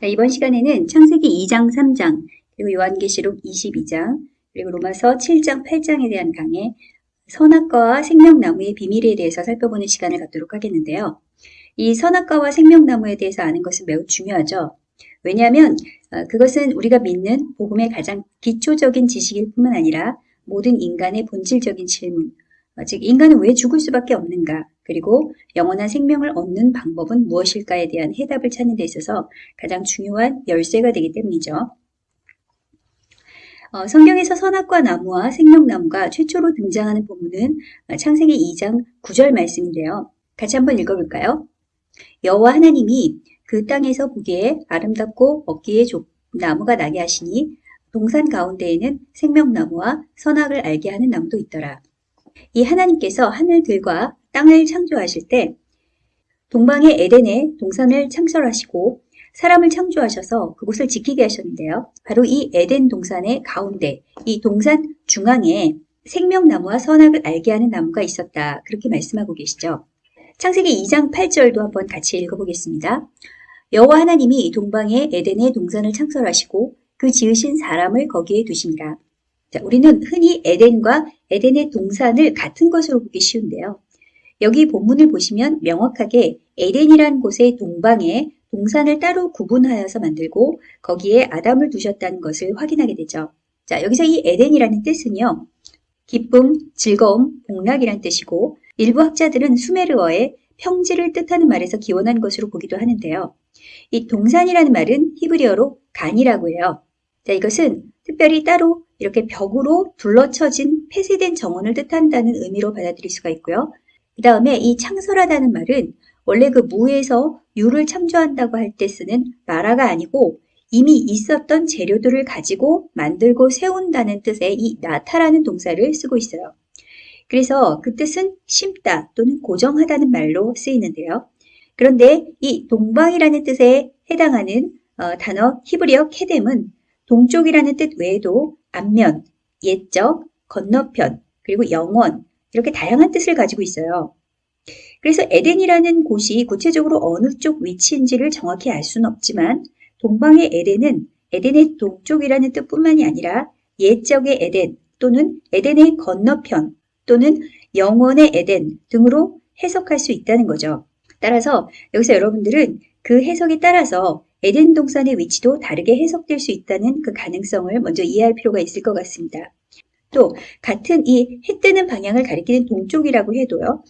자, 이번 시간에는 창세기 2장, 3장, 그리고 요한계시록 22장, 그리고 로마서 7장, 8장에 대한 강의, 선악과와 생명나무의 비밀에 대해서 살펴보는 시간을 갖도록 하겠는데요. 이 선악과와 생명나무에 대해서 아는 것은 매우 중요하죠. 왜냐하면 어, 그것은 우리가 믿는 복음의 가장 기초적인 지식일 뿐만 아니라 모든 인간의 본질적인 질문, 어, 즉 인간은 왜 죽을 수밖에 없는가, 그리고 영원한 생명을 얻는 방법은 무엇일까에 대한 해답을 찾는 데 있어서 가장 중요한 열쇠가 되기 때문이죠. 어, 성경에서 선악과 나무와 생명나무가 최초로 등장하는 본문은 창세기 2장 9절 말씀인데요. 같이 한번 읽어볼까요? 여호와 하나님이 그 땅에서 보기에 아름답고 먹기에 좋 나무가 나게 하시니 동산 가운데에는 생명나무와 선악을 알게 하는 나무도 있더라. 이 하나님께서 하늘들과 땅을 창조하실 때 동방의 에덴에 동산을 창설하시고 사람을 창조하셔서 그곳을 지키게 하셨는데요. 바로 이 에덴 동산의 가운데 이 동산 중앙에 생명나무와 선악을 알게 하는 나무가 있었다. 그렇게 말씀하고 계시죠. 창세기 2장 8절도 한번 같이 읽어보겠습니다. 여호와 하나님이 동방의 에덴의 동산을 창설하시고 그 지으신 사람을 거기에 두십니다. 자, 우리는 흔히 에덴과 에덴의 동산을 같은 것으로 보기 쉬운데요. 여기 본문을 보시면 명확하게 에덴이란 곳의 동방에 동산을 따로 구분하여서 만들고 거기에 아담을 두셨다는 것을 확인하게 되죠. 자, 여기서 이 에덴이라는 뜻은요. 기쁨, 즐거움, 복락이란 뜻이고 일부 학자들은 수메르어의 평지를 뜻하는 말에서 기원한 것으로 보기도 하는데요. 이 동산이라는 말은 히브리어로 간이라고 해요. 자, 이것은 특별히 따로 이렇게 벽으로 둘러쳐진 폐쇄된 정원을 뜻한다는 의미로 받아들일 수가 있고요. 그 다음에 이 창설하다는 말은 원래 그 무에서 유를 창조한다고 할 때 쓰는 마라가 아니고 이미 있었던 재료들을 가지고 만들고 세운다는 뜻의 이 나타라는 동사를 쓰고 있어요. 그래서 그 뜻은 심다 또는 고정하다는 말로 쓰이는데요. 그런데 이 동방이라는 뜻에 해당하는 어, 단어 히브리어 케뎀은 동쪽이라는 뜻 외에도 앞면, 옛적, 건너편, 그리고 영원 이렇게 다양한 뜻을 가지고 있어요. 그래서 에덴이라는 곳이 구체적으로 어느 쪽 위치인지를 정확히 알 수는 없지만 동방의 에덴은 에덴의 동쪽이라는 뜻뿐만이 아니라 옛적의 에덴 또는 에덴의 건너편 또는 영원의 에덴 등으로 해석할 수 있다는 거죠. 따라서 여기서 여러분들은 그 해석에 따라서 에덴 동산의 위치도 다르게 해석될 수 있다는 그 가능성을 먼저 이해할 필요가 있을 것 같습니다. 또 같은 이 해 뜨는 방향을 가리키는 동쪽이라고 해도요.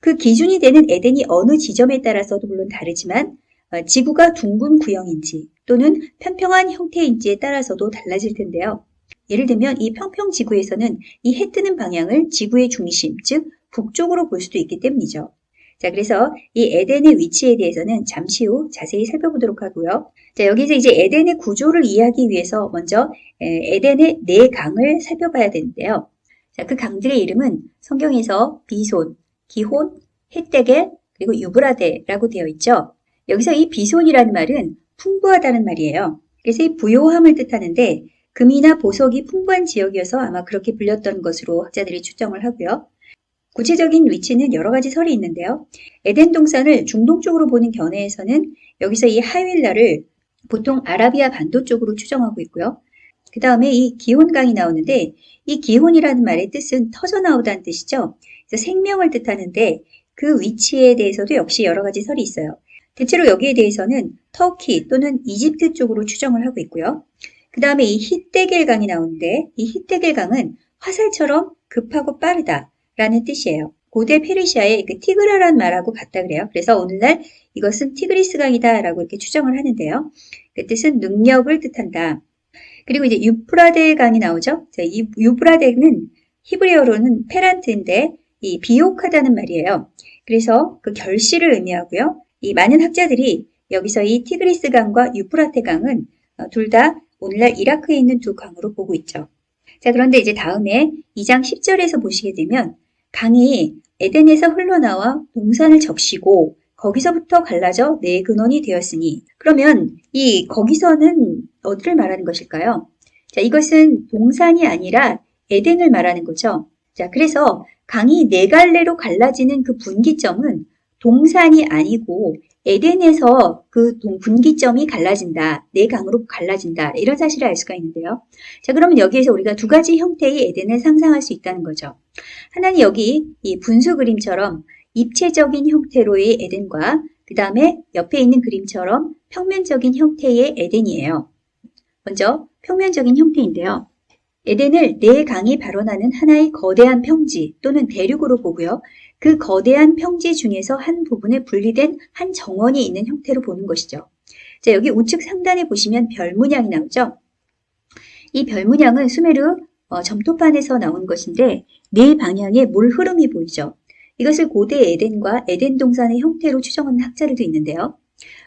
그 기준이 되는 에덴이 어느 지점에 따라서도 물론 다르지만 어, 지구가 둥근 구형인지 또는 평평한 형태인지에 따라서도 달라질 텐데요. 예를 들면 이 평평 지구에서는 이 해 뜨는 방향을 지구의 중심, 즉 북쪽으로 볼 수도 있기 때문이죠. 자, 그래서 이 에덴의 위치에 대해서는 잠시 후 자세히 살펴보도록 하고요. 자, 여기서 이제 에덴의 구조를 이해하기 위해서 먼저 에덴의 네 강을 살펴봐야 되는데요. 자, 그 강들의 이름은 성경에서 비손, 기혼, 헷데겔, 그리고 유브라데라고 되어 있죠. 여기서 이 비손이라는 말은 풍부하다는 말이에요. 그래서 이 부요함을 뜻하는데 금이나 보석이 풍부한 지역이어서 아마 그렇게 불렸던 것으로 학자들이 추정을 하고요. 구체적인 위치는 여러 가지 설이 있는데요. 에덴 동산을 중동 쪽으로 보는 견해에서는 여기서 이 하윌라를 보통 아라비아 반도 쪽으로 추정하고 있고요. 그 다음에 이 기혼강이 나오는데 이 기혼이라는 말의 뜻은 터져 나오다는 뜻이죠. 그래서 생명을 뜻하는데 그 위치에 대해서도 역시 여러 가지 설이 있어요. 대체로 여기에 대해서는 터키 또는 이집트 쪽으로 추정을 하고 있고요. 그 다음에 이 히데겔강이 나오는데 이 히데겔강은 화살처럼 급하고 빠르다 라는 뜻이에요. 고대 페르시아의 그 티그라라는 말하고 같다 그래요. 그래서 오늘날 이것은 티그리스 강이다 라고 이렇게 추정을 하는데요. 그 뜻은 능력을 뜻한다. 그리고 이제 유프라데 강이 나오죠. 자, 이 유프라데는 히브리어로는 페란트인데 이 비옥하다는 말이에요. 그래서 그 결실을 의미하고요. 이 많은 학자들이 여기서 이 티그리스 강과 유프라테 강은 어, 둘다 오늘날 이라크에 있는 두 강으로 보고 있죠. 자, 그런데 이제 다음에 2장 10절에서 보시게 되면 강이 에덴에서 흘러나와 동산을 적시고 거기서부터 갈라져 네 근원이 되었으니 그러면 이 거기서는 어디를 말하는 것일까요? 자, 이것은 동산이 아니라 에덴을 말하는 거죠. 자, 그래서 강이 네 갈래로 갈라지는 그 분기점은 동산이 아니고 에덴에서 그 동- 분기점이 갈라진다. 네 강으로 갈라진다. 이런 사실을 알 수가 있는데요. 자, 그러면 여기에서 우리가 두 가지 형태의 에덴을 상상할 수 있다는 거죠. 하나는 여기 이 분수 그림처럼 입체적인 형태로의 에덴과 그 다음에 옆에 있는 그림처럼 평면적인 형태의 에덴이에요. 먼저 평면적인 형태인데요. 에덴을 네 강이 발원하는 하나의 거대한 평지 또는 대륙으로 보고요. 그 거대한 평지 중에서 한 부분에 분리된 한 정원이 있는 형태로 보는 것이죠. 자, 여기 우측 상단에 보시면 별 문양이 나오죠. 이 별 문양은 수메르 어, 점토판에서 나온 것인데 네 방향에 물 흐름이 보이죠. 이것을 고대 에덴과 에덴 동산의 형태로 추정하는 학자들도 있는데요.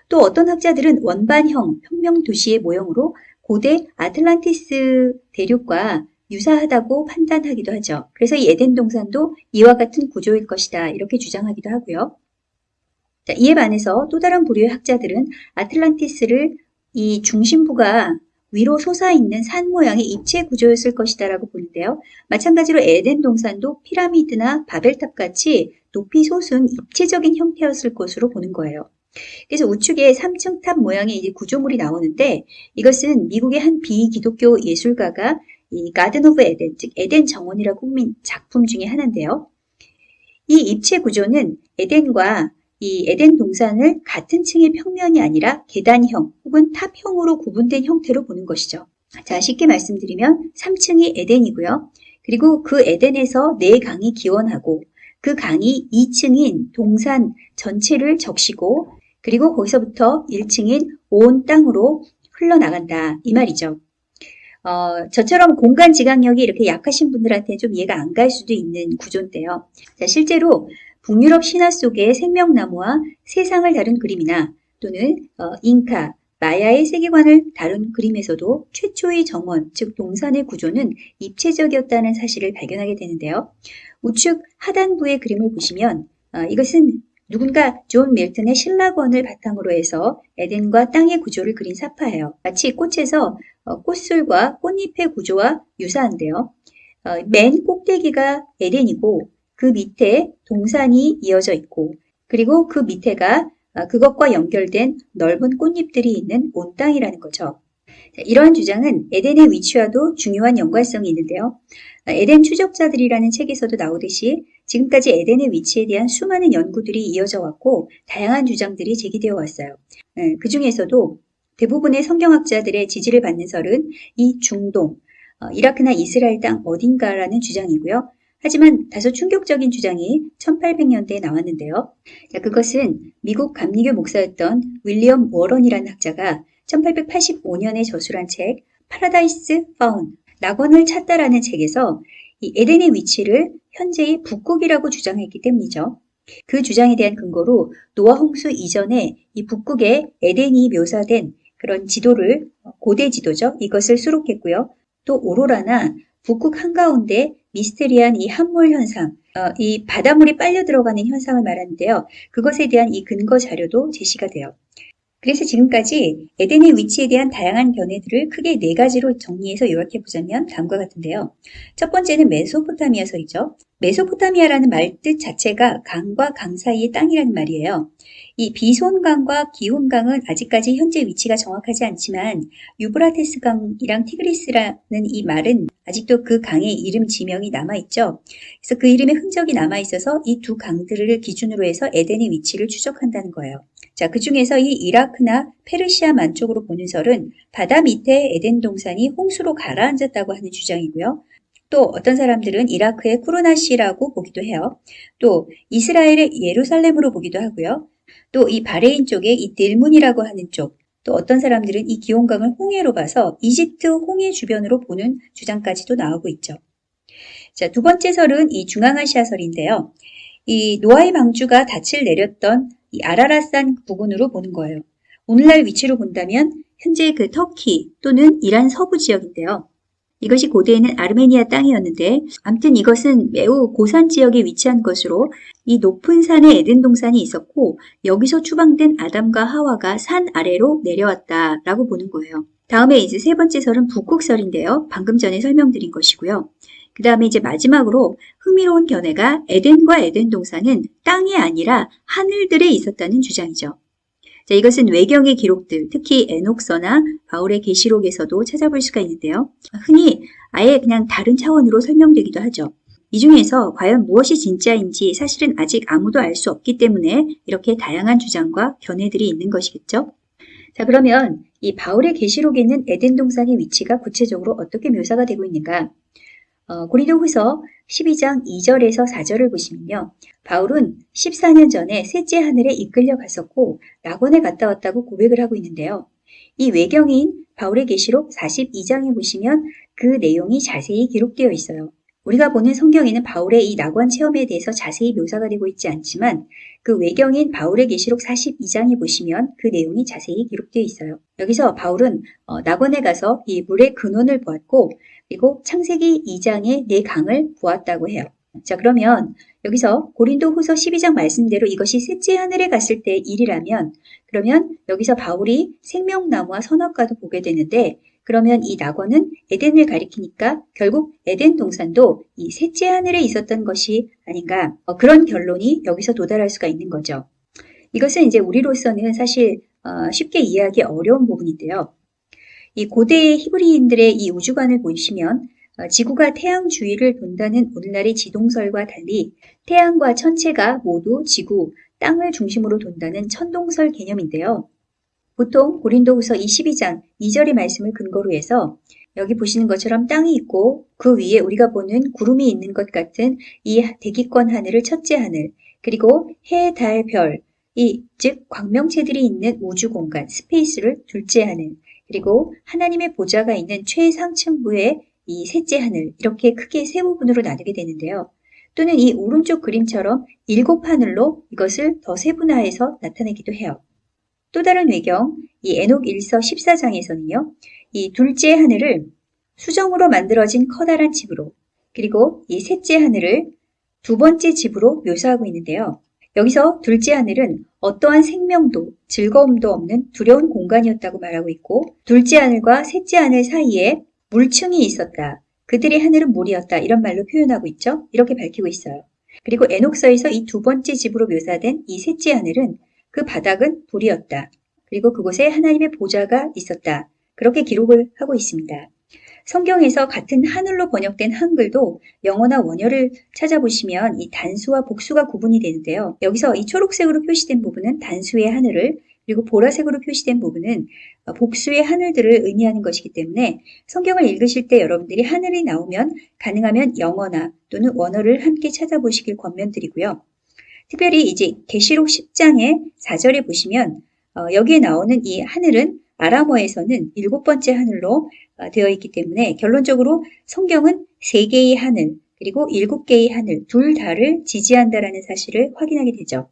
또 어떤 학자들은 원반형 평명 도시의 모형으로 고대 아틀란티스 대륙과 유사하다고 판단하기도 하죠. 그래서 이 에덴 동산도 이와 같은 구조일 것이다. 이렇게 주장하기도 하고요. 자, 이에 반해서 또 다른 부류의 학자들은 아틀란티스를 이 중심부가 위로 솟아있는 산 모양의 입체 구조였을 것이다 라고 보는데요. 마찬가지로 에덴 동산도 피라미드나 바벨탑 같이 높이 솟은 입체적인 형태였을 것으로 보는 거예요. 그래서 우측에 3층 탑 모양의 이제 구조물이 나오는데 이것은 미국의 한 비기독교 예술가가 이 Garden of Eden, 즉 에덴 정원이라고 꾸민 작품 중에 하나인데요. 이 입체 구조는 에덴과 이 에덴 동산을 같은 층의 평면이 아니라 계단형 혹은 탑형으로 구분된 형태로 보는 것이죠. 자, 쉽게 말씀드리면 3층이 에덴이고요. 그리고 그 에덴에서 네 강이 기원하고 그 강이 2층인 동산 전체를 적시고 그리고 거기서부터 1층인 온 땅으로 흘러나간다. 이 말이죠. 어, 저처럼 공간 지각력이 이렇게 약하신 분들한테 좀 이해가 안 갈 수도 있는 구조인데요. 자, 실제로 북유럽 신화 속의 생명나무와 세상을 다룬 그림이나 또는 어, 잉카, 마야의 세계관을 다룬 그림에서도 최초의 정원, 즉 동산의 구조는 입체적이었다는 사실을 발견하게 되는데요. 우측 하단부의 그림을 보시면 어, 이것은 누군가 존 밀턴의 실낙원을 바탕으로 해서 에덴과 땅의 구조를 그린 삽화예요. 마치 꽃에서 어, 꽃술과 꽃잎의 구조와 유사한데요. 어, 맨 꼭대기가 에덴이고 그 밑에 동산이 이어져 있고 그리고 그 밑에가 어, 그것과 연결된 넓은 꽃잎들이 있는 온 땅이라는 거죠. 자, 이러한 주장은 에덴의 위치와도 중요한 연관성이 있는데요. 어, 에덴 추적자들이라는 책에서도 나오듯이 지금까지 에덴의 위치에 대한 수많은 연구들이 이어져 왔고 다양한 주장들이 제기되어 왔어요. 예, 그 중에서도 대부분의 성경학자들의 지지를 받는 설은 이 중동, 어, 이라크나 이스라엘 땅 어딘가라는 주장이고요. 하지만 다소 충격적인 주장이 1800년대에 나왔는데요. 자, 그것은 미국 감리교 목사였던 윌리엄 워런이라는 학자가 1885년에 저술한 책 Paradise Found 낙원을 찾다라는 책에서 이 에덴의 위치를 현재의 북극이라고 주장했기 때문이죠. 그 주장에 대한 근거로 노아 홍수 이전에 이 북극에 에덴이 묘사된 그런 지도를 고대 지도죠. 이것을 수록했고요. 또 오로라나 북극 한가운데 미스테리한 이 함몰 현상, 어, 이 바닷물이 빨려 들어가는 현상을 말하는데요. 그것에 대한 이 근거 자료도 제시가 돼요. 그래서 지금까지 에덴의 위치에 대한 다양한 견해들을 크게 네 가지로 정리해서 요약해 보자면 다음과 같은데요. 첫 번째는 메소포타미아서이죠. 메소포타미아라는 말 뜻 자체가 강과 강 사이의 땅이라는 말이에요. 이 비손강과 기혼강은 아직까지 현재 위치가 정확하지 않지만 유브라테스 강이랑 티그리스라는 이 말은 아직도 그 강의 이름 지명이 남아있죠. 그래서 그 이름의 흔적이 남아있어서 이 두 강들을 기준으로 해서 에덴의 위치를 추적한다는 거예요. 자, 그 중에서 이 이라크나 페르시아 만 쪽으로 보는 설은 바다 밑에 에덴 동산이 홍수로 가라앉았다고 하는 주장이고요. 또 어떤 사람들은 이라크의 쿠르나시라고 보기도 해요. 또 이스라엘의 예루살렘으로 보기도 하고요. 또 이 바레인 쪽에 이 딜문이라고 하는 쪽, 또 어떤 사람들은 이 기온강을 홍해로 봐서 이집트 홍해 주변으로 보는 주장까지도 나오고 있죠. 자, 두 번째 설은 이 중앙아시아 설인데요. 이 노아의 방주가 닻을 내렸던 이 아라랏산 부근으로 보는 거예요. 오늘날 위치로 본다면 현재 그 터키 또는 이란 서부 지역인데요. 이것이 고대에는 아르메니아 땅이었는데 암튼 이것은 매우 고산 지역에 위치한 것으로 이 높은 산에 에덴 동산이 있었고 여기서 추방된 아담과 하와가 산 아래로 내려왔다라고 보는 거예요. 다음에 이제 세 번째 설은 북극설인데요. 방금 전에 설명드린 것이고요. 그 다음에 이제 마지막으로 흥미로운 견해가 에덴과 에덴 동산은 땅이 아니라 하늘들에 있었다는 주장이죠. 자, 이것은 외경의 기록들, 특히 에녹서나 바울의 계시록에서도 찾아볼 수가 있는데요. 흔히 아예 그냥 다른 차원으로 설명되기도 하죠. 이 중에서 과연 무엇이 진짜인지 사실은 아직 아무도 알 수 없기 때문에 이렇게 다양한 주장과 견해들이 있는 것이겠죠. 자, 그러면 이 바울의 계시록에는 에덴 동산의 위치가 구체적으로 어떻게 묘사가 되고 있는가? 어, 고린도후서 12장 2절에서 4절을 보시면요. 바울은 14년 전에 셋째 하늘에 이끌려 갔었고 낙원에 갔다 왔다고 고백을 하고 있는데요. 이 외경인 바울의 계시록 42장에 보시면 그 내용이 자세히 기록되어 있어요. 우리가 보는 성경에는 바울의 이 낙원 체험에 대해서 자세히 묘사가 되고 있지 않지만 그 외경인 바울의 계시록 42장에 보시면 그 내용이 자세히 기록되어 있어요. 여기서 바울은 어, 낙원에 가서 이 물의 근원을 보았고 그리고 창세기 2장의 네 강을 보았다고 해요. 자 그러면 여기서 고린도 후서 12장 말씀대로 이것이 셋째 하늘에 갔을 때 일이라면 그러면 여기서 바울이 생명나무와 선악과도 보게 되는데 그러면 이 낙원은 에덴을 가리키니까 결국 에덴 동산도 이 셋째 하늘에 있었던 것이 아닌가 어, 그런 결론이 여기서 도달할 수가 있는 거죠. 이것은 이제 우리로서는 사실 어, 쉽게 이해하기 어려운 부분인데요. 이 고대의 히브리인들의 이 우주관을 보시면 어, 지구가 태양 주위를 돈다는 오늘날의 지동설과 달리 태양과 천체가 모두 지구, 땅을 중심으로 돈다는 천동설 개념인데요. 보통 고린도후서 22장 2절의 말씀을 근거로 해서 여기 보시는 것처럼 땅이 있고 그 위에 우리가 보는 구름이 있는 것 같은 이 대기권 하늘을 첫째 하늘 그리고 해, 달, 별, 이, 즉 광명체들이 있는 우주 공간 스페이스를 둘째 하늘 그리고 하나님의 보좌가 있는 최상층부의 이 셋째 하늘 이렇게 크게 세 부분으로 나누게 되는데요. 또는 이 오른쪽 그림처럼 일곱 하늘로 이것을 더 세분화해서 나타내기도 해요. 또 다른 외경, 이 에녹 1서 14장에서는요, 이 둘째 하늘을 수정으로 만들어진 커다란 집으로, 그리고 이 셋째 하늘을 두 번째 집으로 묘사하고 있는데요. 여기서 둘째 하늘은 어떠한 생명도 즐거움도 없는 두려운 공간이었다고 말하고 있고, 둘째 하늘과 셋째 하늘 사이에 물층이 있었다. 그들의 하늘은 물이었다. 이런 말로 표현하고 있죠. 이렇게 밝히고 있어요. 그리고 에녹서에서 이 두 번째 집으로 묘사된 이 셋째 하늘은 그 바닥은 불이었다. 그리고 그곳에 하나님의 보좌가 있었다. 그렇게 기록을 하고 있습니다. 성경에서 같은 하늘로 번역된 한글도 영어나 원어를 찾아보시면 이 단수와 복수가 구분이 되는데요. 여기서 이 초록색으로 표시된 부분은 단수의 하늘을 그리고 보라색으로 표시된 부분은 복수의 하늘들을 의미하는 것이기 때문에 성경을 읽으실 때 여러분들이 하늘이 나오면 가능하면 영어나 또는 원어를 함께 찾아보시길 권면드리고요. 특별히 이제 계시록 10장의 4절에 보시면 어, 여기에 나오는 이 하늘은 아람어에서는 일곱 번째 하늘로 어, 되어 있기 때문에 결론적으로 성경은 세 개의 하늘 그리고 일곱 개의 하늘 둘 다를 지지한다라는 사실을 확인하게 되죠.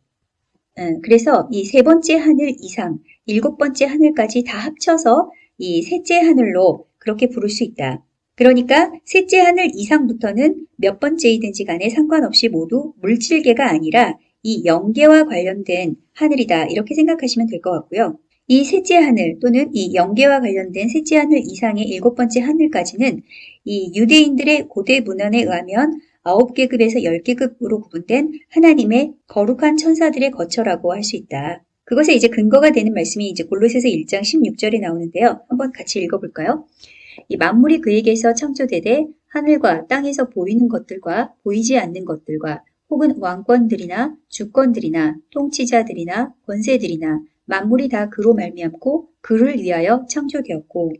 음, 그래서 이 세 번째 하늘 이상 일곱 번째 하늘까지 다 합쳐서 이 셋째 하늘로 그렇게 부를 수 있다. 그러니까 셋째 하늘 이상부터는 몇 번째이든지 간에 상관없이 모두 물질계가 아니라 이 영계와 관련된 하늘이다 이렇게 생각하시면 될 것 같고요. 이 셋째 하늘 또는 이 영계와 관련된 셋째 하늘 이상의 일곱 번째 하늘까지는 이 유대인들의 고대 문헌에 의하면 아홉 계급에서 열 계급으로 구분된 하나님의 거룩한 천사들의 거처라고 할 수 있다. 그것에 이제 근거가 되는 말씀이 이제 골로새서 1장 16절에 나오는데요. 한번 같이 읽어볼까요? 이 만물이 그에게서 창조되되 하늘과 땅에서 보이는 것들과 보이지 않는 것들과 혹은 왕권들이나 주권들이나 통치자들이나 권세들이나 만물이 다 그로 말미암고 그를 위하여 창조되었고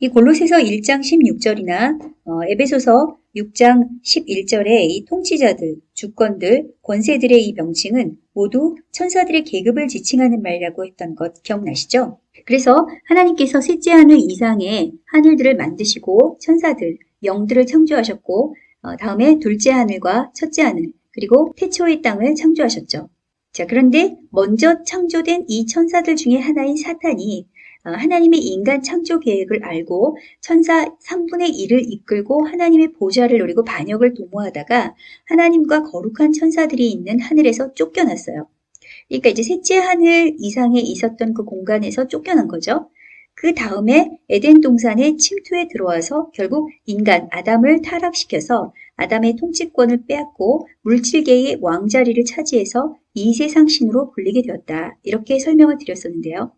이 골로새서 1장 16절이나 어, 에베소서 6장 11절에 이 통치자들, 주권들, 권세들의 이 명칭은 모두 천사들의 계급을 지칭하는 말이라고 했던 것 기억나시죠? 그래서 하나님께서 셋째 하늘 이상의 하늘들을 만드시고 천사들, 영들을 창조하셨고 어, 다음에 둘째 하늘과 첫째 하늘, 그리고 태초의 땅을 창조하셨죠. 자, 그런데 먼저 창조된 이 천사들 중에 하나인 사탄이 어, 하나님의 인간 창조 계획을 알고 천사 3분의 1을 이끌고 하나님의 보좌를 노리고 반역을 도모하다가 하나님과 거룩한 천사들이 있는 하늘에서 쫓겨났어요. 그러니까 이제 셋째 하늘 이상에 있었던 그 공간에서 쫓겨난 거죠. 그 다음에 에덴 동산에 침투에 들어와서 결국 인간 아담을 타락시켜서 아담의 통치권을 빼앗고 물질계의 왕자리를 차지해서 이 세상 신으로 불리게 되었다. 이렇게 설명을 드렸었는데요.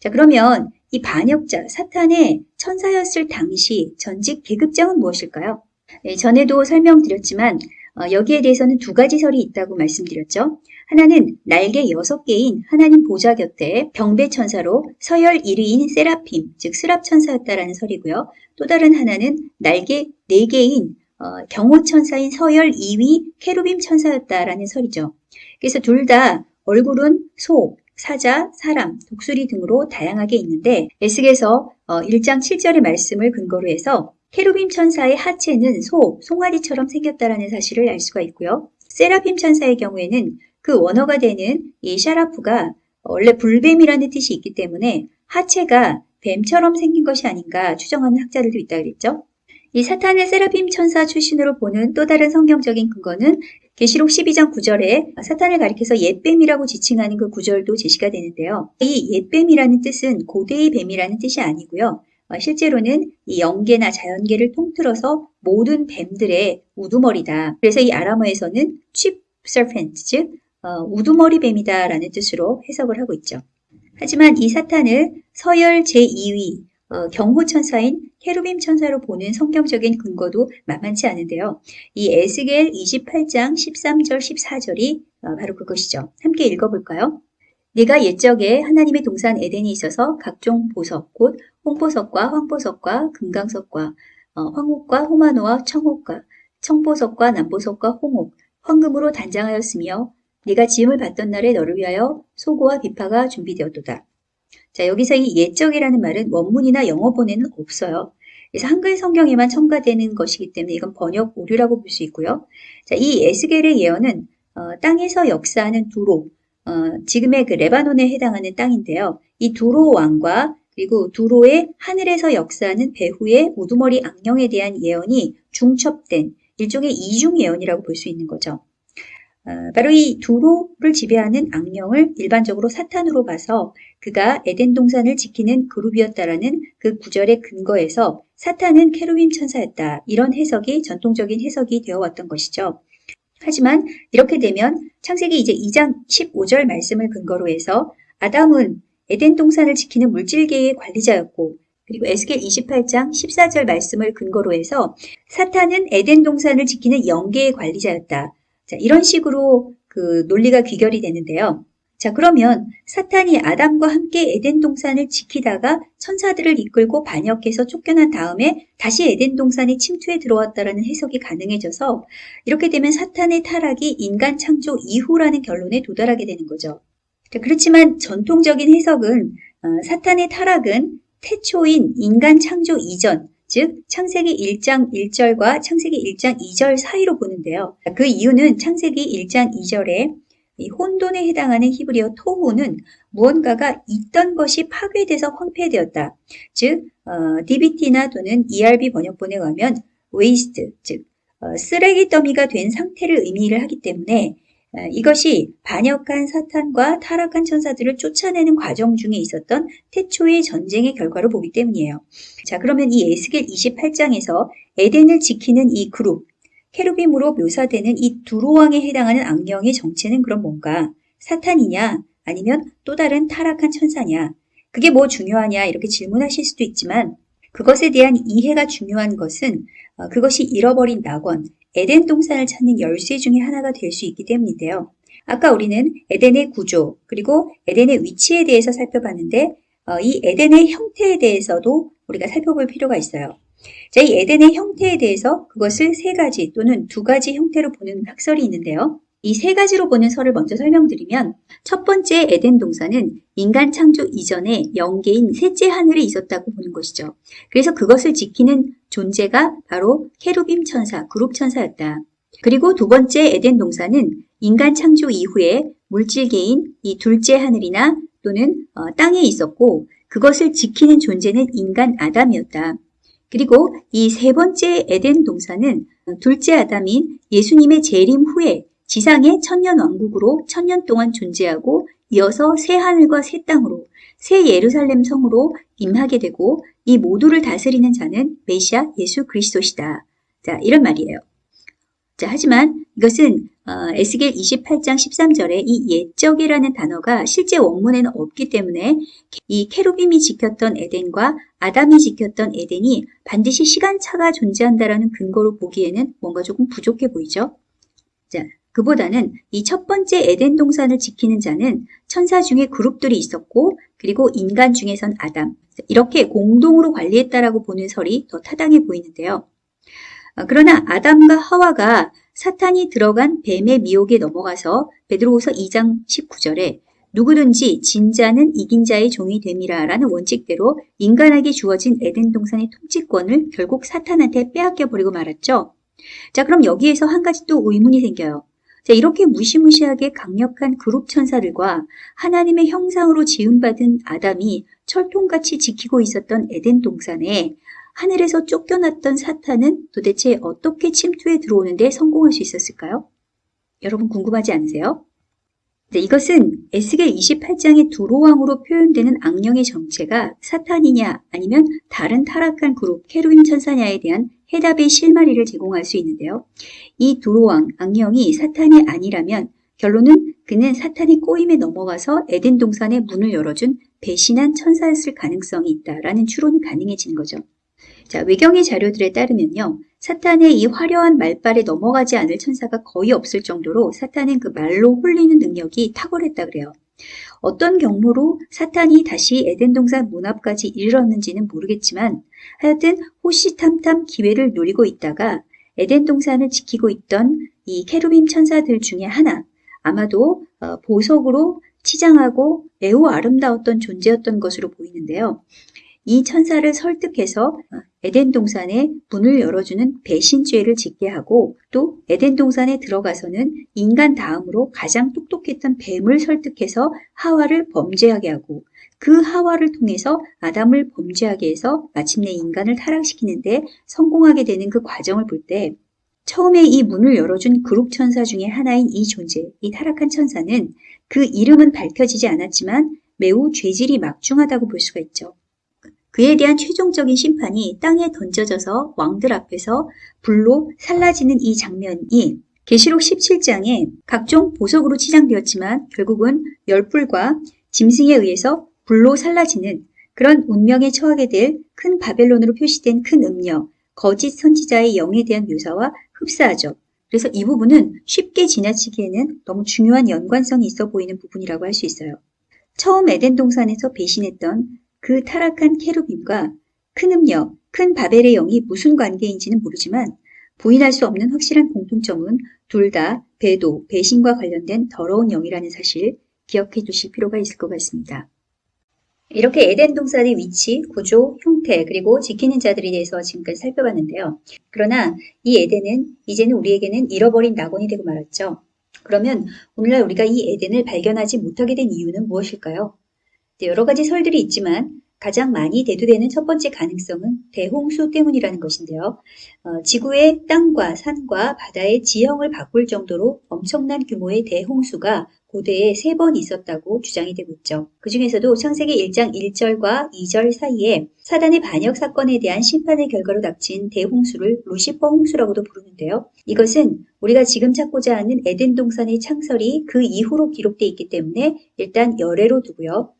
자, 그러면 이 반역자, 사탄의 천사였을 당시 전직 계급장은 무엇일까요? 네, 전에도 설명드렸지만 어, 여기에 대해서는 두 가지 설이 있다고 말씀드렸죠. 하나는 날개 여섯 개인 하나님 보좌 곁에 병배 천사로 서열 1위인 세라핌, 즉 스랍 천사였다라는 설이고요. 또 다른 하나는 날개 네 개인 어, 경호 천사인 서열 2위 케루빔 천사였다라는 설이죠. 그래서 둘 다 얼굴은 소, 사자, 사람, 독수리 등으로 다양하게 있는데 에스겔서 어, 1장 7절의 말씀을 근거로 해서 케루빔 천사의 하체는 소, 송아리처럼 생겼다라는 사실을 알 수가 있고요. 세라핌 천사의 경우에는 그 원어가 되는 이 샤라프가 원래 불뱀이라는 뜻이 있기 때문에 하체가 뱀처럼 생긴 것이 아닌가 추정하는 학자들도 있다 그랬죠. 이 사탄을 세라핌 천사 출신으로 보는 또 다른 성경적인 근거는 계시록 12장 9절에 사탄을 가리켜서 옛뱀이라고 지칭하는 그 구절도 제시가 되는데요. 이 옛뱀이라는 뜻은 고대의 뱀이라는 뜻이 아니고요. 어, 실제로는 이 영계나 자연계를 통틀어서 모든 뱀들의 우두머리다. 그래서 이 아람어에서는 cheap serpent, 즉 어, 우두머리 뱀이다라는 뜻으로 해석을 하고 있죠. 하지만 이 사탄을 서열 제2위 어, 경호 천사인 케루빔 천사로 보는 성경적인 근거도 만만치 않은데요. 이 에스겔 28장 13절 14절이 어, 바로 그것이죠. 함께 읽어볼까요? 네가 옛적에 하나님의 동산 에덴에 있어서 각종 보석, 곧 홍보석과 황보석과 금강석과 어, 황옥과 호마노와 청옥과 청보석과 남보석과 홍옥, 황금으로 단장하였으며 네가 지음을 받던 날에 너를 위하여 소고와 비파가 준비되었도다. 자, 여기서 이 옛적이라는 말은 원문이나 영어본에는 없어요. 그래서 한글 성경에만 첨가되는 것이기 때문에 이건 번역 오류라고 볼 수 있고요. 자, 이 에스겔의 예언은 어, 땅에서 역사하는 두로, 어, 지금의 그 레바논에 해당하는 땅인데요. 이 두로 왕과 그리고 두로의 하늘에서 역사하는 배후의 우두머리 악령에 대한 예언이 중첩된 일종의 이중 예언이라고 볼 수 있는 거죠. 어, 바로 이 두로를 지배하는 악령을 일반적으로 사탄으로 봐서 그가 에덴 동산을 지키는 그룹이었다라는 그 구절의 근거에서 사탄은 케루빔 천사였다. 이런 해석이 전통적인 해석이 되어 왔던 것이죠. 하지만 이렇게 되면 창세기 이제 2장 15절 말씀을 근거로 해서 아담은 에덴 동산을 지키는 물질계의 관리자였고 그리고 에스겔 28장 14절 말씀을 근거로 해서 사탄은 에덴 동산을 지키는 영계의 관리자였다. 자, 이런 식으로 그 논리가 귀결이 되는데요. 자, 그러면 사탄이 아담과 함께 에덴 동산을 지키다가 천사들을 이끌고 반역해서 쫓겨난 다음에 다시 에덴 동산에 침투해 들어왔다라는 해석이 가능해져서 이렇게 되면 사탄의 타락이 인간 창조 이후라는 결론에 도달하게 되는 거죠. 자, 그렇지만 전통적인 해석은 어, 사탄의 타락은 태초인 인간 창조 이전, 즉 창세기 1장 1절과 창세기 1장 2절 사이로 보는데요. 그 이유는 창세기 1장 2절에 혼돈에 해당하는 히브리어 토후는 무언가가 있던 것이 파괴돼서 황폐되었다. 즉 어, DBT나 또는 ERB 번역본에 가면 waste, 즉 어, 쓰레기 더미가 된 상태를 의미를 하기 때문에 이것이 반역한 사탄과 타락한 천사들을 쫓아내는 과정 중에 있었던 태초의 전쟁의 결과로 보기 때문이에요. 자, 그러면 이 에스겔 28장에서 에덴을 지키는 이 그룹, 케루빔으로 묘사되는 이 두로왕에 해당하는 악령의 정체는 그럼 뭔가? 사탄이냐? 아니면 또 다른 타락한 천사냐? 그게 뭐 중요하냐? 이렇게 질문하실 수도 있지만 그것에 대한 이해가 중요한 것은 어, 그것이 잃어버린 낙원, 에덴 동산을 찾는 열쇠 중의 하나가 될 수 있기 때문인데요. 아까 우리는 에덴의 구조 그리고 에덴의 위치에 대해서 살펴봤는데 어, 이 에덴의 형태에 대해서도 우리가 살펴볼 필요가 있어요. 자, 이 에덴의 형태에 대해서 그것을 세 가지 또는 두 가지 형태로 보는 학설이 있는데요. 이 세 가지로 보는 설을 먼저 설명드리면 첫 번째 에덴 동산은 인간 창조 이전에 영계인 셋째 하늘에 있었다고 보는 것이죠. 그래서 그것을 지키는 존재가 바로 케루빔 천사, 그룹 천사였다. 그리고 두 번째 에덴 동산은 인간 창조 이후에 물질계인 이 둘째 하늘이나 또는 어, 땅에 있었고 그것을 지키는 존재는 인간 아담이었다. 그리고 이 세 번째 에덴 동산은 둘째 아담인 예수님의 재림 후에 지상의 천년 왕국으로 천년 동안 존재하고 이어서 새 하늘과 새 땅으로 새 예루살렘 성으로 임하게 되고 이 모두를 다스리는 자는 메시아 예수 그리스도시다. 자, 이런 말이에요. 자, 하지만 이것은 어, 에스겔 28장 13절에 이 옛적이라는 단어가 실제 원문에는 없기 때문에 이 케루빔이 지켰던 에덴과 아담이 지켰던 에덴이 반드시 시간차가 존재한다라는 근거로 보기에는 뭔가 조금 부족해 보이죠. 자, 그보다는 이 첫 번째 에덴 동산을 지키는 자는 천사 중에 그룹들이 있었고 그리고 인간 중에선 아담 이렇게 공동으로 관리했다라고 보는 설이 더 타당해 보이는데요. 어, 그러나 아담과 하와가 사탄이 들어간 뱀의 미혹에 넘어가서 베드로후서 2장 19절에 누구든지 진자는 이긴 자의 종이 됨이라 라는 원칙대로 인간에게 주어진 에덴 동산의 통치권을 결국 사탄한테 빼앗겨 버리고 말았죠. 자, 그럼 여기에서 한 가지 또 의문이 생겨요. 자, 이렇게 무시무시하게 강력한 그룹 천사들과 하나님의 형상으로 지음받은 아담이 철통같이 지키고 있었던 에덴 동산에 하늘에서 쫓겨났던 사탄은 도대체 어떻게 침투해 들어오는데 성공할 수 있었을까요? 여러분 궁금하지 않으세요? 네, 이것은 에스겔 28장의 두로왕으로 표현되는 악령의 정체가 사탄이냐 아니면 다른 타락한 그룹 케루임 천사냐에 대한 해답의 실마리를 제공할 수 있는데요. 이 두로왕 악령이 사탄이 아니라면 결론은 그는 사탄의 꼬임에 넘어가서 에덴 동산의 문을 열어준 배신한 천사였을 가능성이 있다라는 추론이 가능해지는 거죠. 자, 외경의 자료들에 따르면요. 사탄의 이 화려한 말발에 넘어가지 않을 천사가 거의 없을 정도로 사탄은 그 말로 홀리는 능력이 탁월했다 그래요. 어떤 경로로 사탄이 다시 에덴 동산 문 앞까지 이르렀는지는 모르겠지만 하여튼 호시탐탐 기회를 노리고 있다가 에덴 동산을 지키고 있던 이 케루빔 천사들 중에 하나 아마도 어, 보석으로 치장하고 매우 아름다웠던 존재였던 것으로 보이는데요. 이 천사를 설득해서 에덴 동산에 문을 열어주는 배신죄를 짓게 하고 또 에덴 동산에 들어가서는 인간 다음으로 가장 똑똑했던 뱀을 설득해서 하와를 범죄하게 하고 그 하와를 통해서 아담을 범죄하게 해서 마침내 인간을 타락시키는데 성공하게 되는 그 과정을 볼때 처음에 이 문을 열어준 그룹 천사 중에 하나인 이 존재, 이 타락한 천사는 그 이름은 밝혀지지 않았지만 매우 죄질이 막중하다고 볼 수가 있죠. 그에 대한 최종적인 심판이 땅에 던져져서 왕들 앞에서 불로 살라지는 이 장면이 계시록 17장에 각종 보석으로 치장되었지만 결국은 열불과 짐승에 의해서 불로 살라지는 그런 운명에 처하게 될 큰 바벨론으로 표시된 큰 음녀, 거짓 선지자의 영에 대한 묘사와 흡사하죠. 그래서 이 부분은 쉽게 지나치기에는 너무 중요한 연관성이 있어 보이는 부분이라고 할 수 있어요. 처음 에덴 동산에서 배신했던 그 타락한 케루빔과 큰 음녀, 큰 바벨의 영이 무슨 관계인지는 모르지만 부인할 수 없는 확실한 공통점은 둘 다 배도, 배신과 관련된 더러운 영이라는 사실 기억해 두실 필요가 있을 것 같습니다. 이렇게 에덴 동산의 위치, 구조, 형태, 그리고 지키는 자들에 대해서 지금까지 살펴봤는데요. 그러나 이 에덴은 이제는 우리에게는 잃어버린 낙원이 되고 말았죠. 그러면 오늘날 우리가 이 에덴을 발견하지 못하게 된 이유는 무엇일까요? 네, 여러 가지 설들이 있지만 가장 많이 대두되는 첫 번째 가능성은 대홍수 때문이라는 것인데요. 어, 지구의 땅과 산과 바다의 지형을 바꿀 정도로 엄청난 규모의 대홍수가 고대에 세 번 있었다고 주장이 되고 있죠. 그 중에서도 창세기 1장 1절과 2절 사이에 사단의 반역 사건에 대한 심판의 결과로 닥친 대홍수를 루시퍼 홍수라고도 부르는데요. 이것은 우리가 지금 찾고자 하는 에덴 동산의 창설이 그 이후로 기록되어 있기 때문에 일단 열애로 두고요.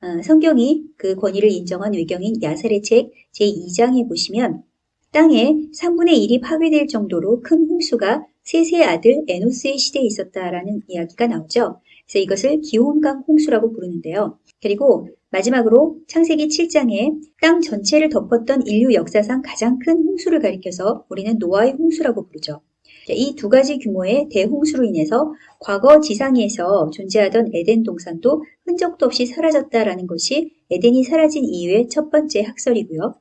어, 성경이 그 권위를 인정한 외경인 야살의 책 제2장에 보시면 땅에 3분의 1이 파괴될 정도로 큰 홍수가 세세의 아들 에노스의 시대에 있었다라는 이야기가 나오죠. 그래서 이것을 기온강 홍수라고 부르는데요. 그리고 마지막으로 창세기 7장에 땅 전체를 덮었던 인류 역사상 가장 큰 홍수를 가리켜서 우리는 노아의 홍수라고 부르죠. 이 두 가지 규모의 대홍수로 인해서 과거 지상에서 존재하던 에덴 동산도 흔적도 없이 사라졌다라는 것이 에덴이 사라진 이유의 첫 번째 학설이고요.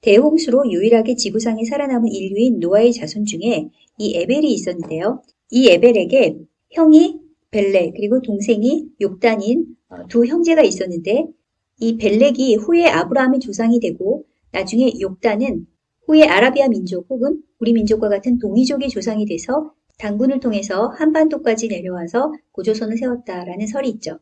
대홍수로 유일하게 지구상에 살아남은 인류인 노아의 자손 중에 이 에벨이 있었는데요. 이 에벨에게 형이 벨렉 그리고 동생이 욕단인 어, 두 형제가 있었는데 이 벨렉이 후에 아브라함의 조상이 되고 나중에 욕단은 후에 아라비아 민족 혹은 우리 민족과 같은 동이족의 조상이 돼서 당군을 통해서 한반도까지 내려와서 고조선을 세웠다라는 설이 있죠.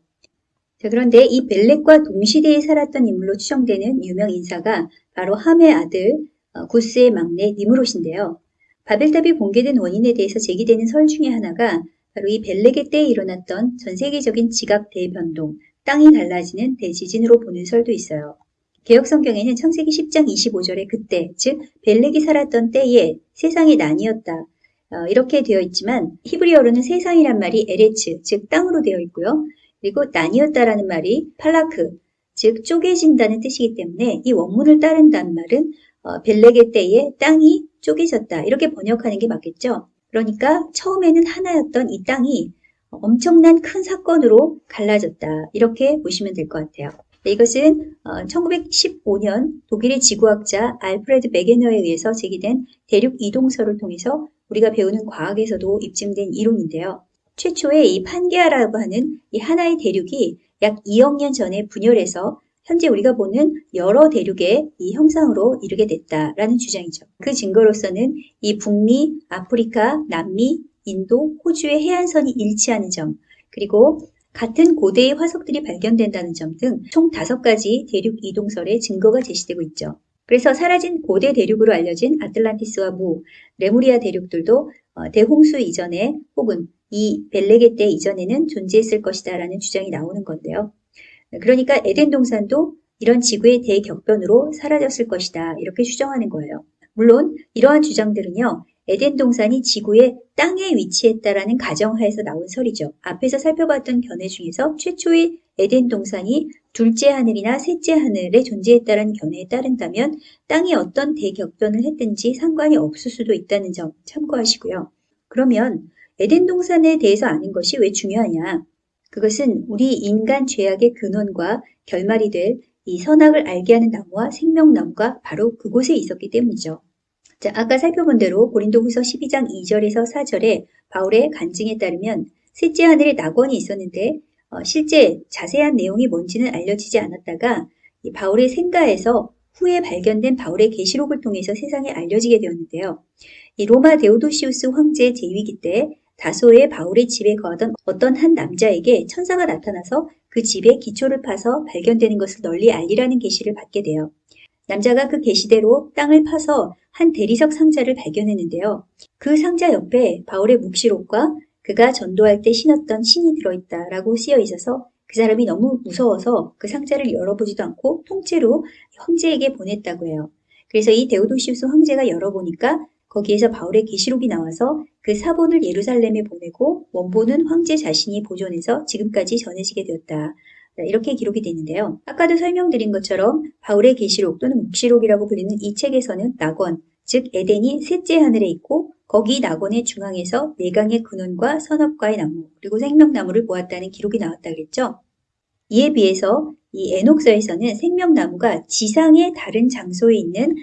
자, 그런데 이 벨렉과 동시대에 살았던 인물로 추정되는 유명 인사가 바로 함의 아들 어, 구스의 막내 니무롯인데요. 바벨탑이 붕괴된 원인에 대해서 제기되는 설 중에 하나가 바로 이 벨렉의 때에 일어났던 전 세계적인 지각 대변동, 땅이 달라지는 대지진으로 보는 설도 있어요. 개혁 성경에는 창세기 10장 25절에 그때, 즉 벨렉이 살았던 때에 세상이 나뉘었다. 어, 이렇게 되어 있지만 히브리어로는 세상이란 말이 에레츠, 즉 땅으로 되어 있고요. 그리고 나뉘었다라는 말이 팔라크, 즉 쪼개진다는 뜻이기 때문에 이 원문을 따른다는 말은 어, 벨렉의 때에 땅이 쪼개졌다. 이렇게 번역하는 게 맞겠죠. 그러니까 처음에는 하나였던 이 땅이 엄청난 큰 사건으로 갈라졌다. 이렇게 보시면 될 것 같아요. 네, 이것은 1915년 어, 독일의 지구학자 알프레드 베게너에 의해서 제기된 대륙 이동설을 통해서 우리가 배우는 과학에서도 입증된 이론인데요. 최초의 이 판게아라고 하는 이 하나의 대륙이 약 2억 년 전에 분열해서 현재 우리가 보는 여러 대륙의 이 형상으로 이르게 됐다라는 주장이죠. 그 증거로서는 이 북미, 아프리카, 남미, 인도, 호주의 해안선이 일치하는 점, 그리고 같은 고대의 화석들이 발견된다는 점 등 총 다섯 가지 대륙 이동설의 증거가 제시되고 있죠. 그래서 사라진 고대 대륙으로 알려진 아틀란티스와 무, 레무리아 대륙들도 어, 대홍수 이전에 혹은 이 벨레게 때 이전에는 존재했을 것이다 라는 주장이 나오는 건데요. 그러니까 에덴 동산도 이런 지구의 대격변으로 사라졌을 것이다 이렇게 추정하는 거예요. 물론 이러한 주장들은요. 에덴 동산이 지구의 땅에 위치했다라는 가정하에서 나온 설이죠. 앞에서 살펴봤던 견해 중에서 최초의 에덴 동산이 둘째 하늘이나 셋째 하늘에 존재했다라는 견해에 따른다면 땅이 어떤 대격변을 했든지 상관이 없을 수도 있다는 점 참고하시고요. 그러면 에덴 동산에 대해서 아는 것이 왜 중요하냐? 그것은 우리 인간 죄악의 근원과 결말이 될 이 선악을 알게 하는 나무와 생명나무가 바로 그곳에 있었기 때문이죠. 자, 아까 살펴본 대로 고린도후서 12장 2절에서 4절에 바울의 간증에 따르면 셋째 하늘에 낙원이 있었는데 어, 실제 자세한 내용이 뭔지는 알려지지 않았다가 바울의 생가에서 후에 발견된 바울의 계시록을 통해서 세상에 알려지게 되었는데요. 이 로마 데오도시우스 황제 제위기 때 다소의 바울의 집에 거하던 어떤 한 남자에게 천사가 나타나서 그 집에 기초를 파서 발견되는 것을 널리 알리라는 계시를 받게 돼요. 남자가 그 계시대로 땅을 파서 한 대리석 상자를 발견했는데요. 그 상자 옆에 바울의 묵시록과 그가 전도할 때 신었던 신이 들어있다라고 쓰여 있어서 그 사람이 너무 무서워서 그 상자를 열어보지도 않고 통째로 황제에게 보냈다고 해요. 그래서 이 데오도시우스 황제가 열어보니까 거기에서 바울의 계시록이 나와서 그 사본을 예루살렘에 보내고 원본은 황제 자신이 보존해서 지금까지 전해지게 되었다. 이렇게 기록이 되는데요. 아까도 설명드린 것처럼 바울의 계시록 또는 묵시록이라고 불리는 이 책에서는 낙원, 즉 에덴이 셋째 하늘에 있고 거기 낙원의 중앙에서 내강의 근원과 선업과의 나무 그리고 생명나무를 보았다는 기록이 나왔다 그랬죠. 이에 비해서 이 에녹서에서는 생명나무가 지상의 다른 장소에 있는 어,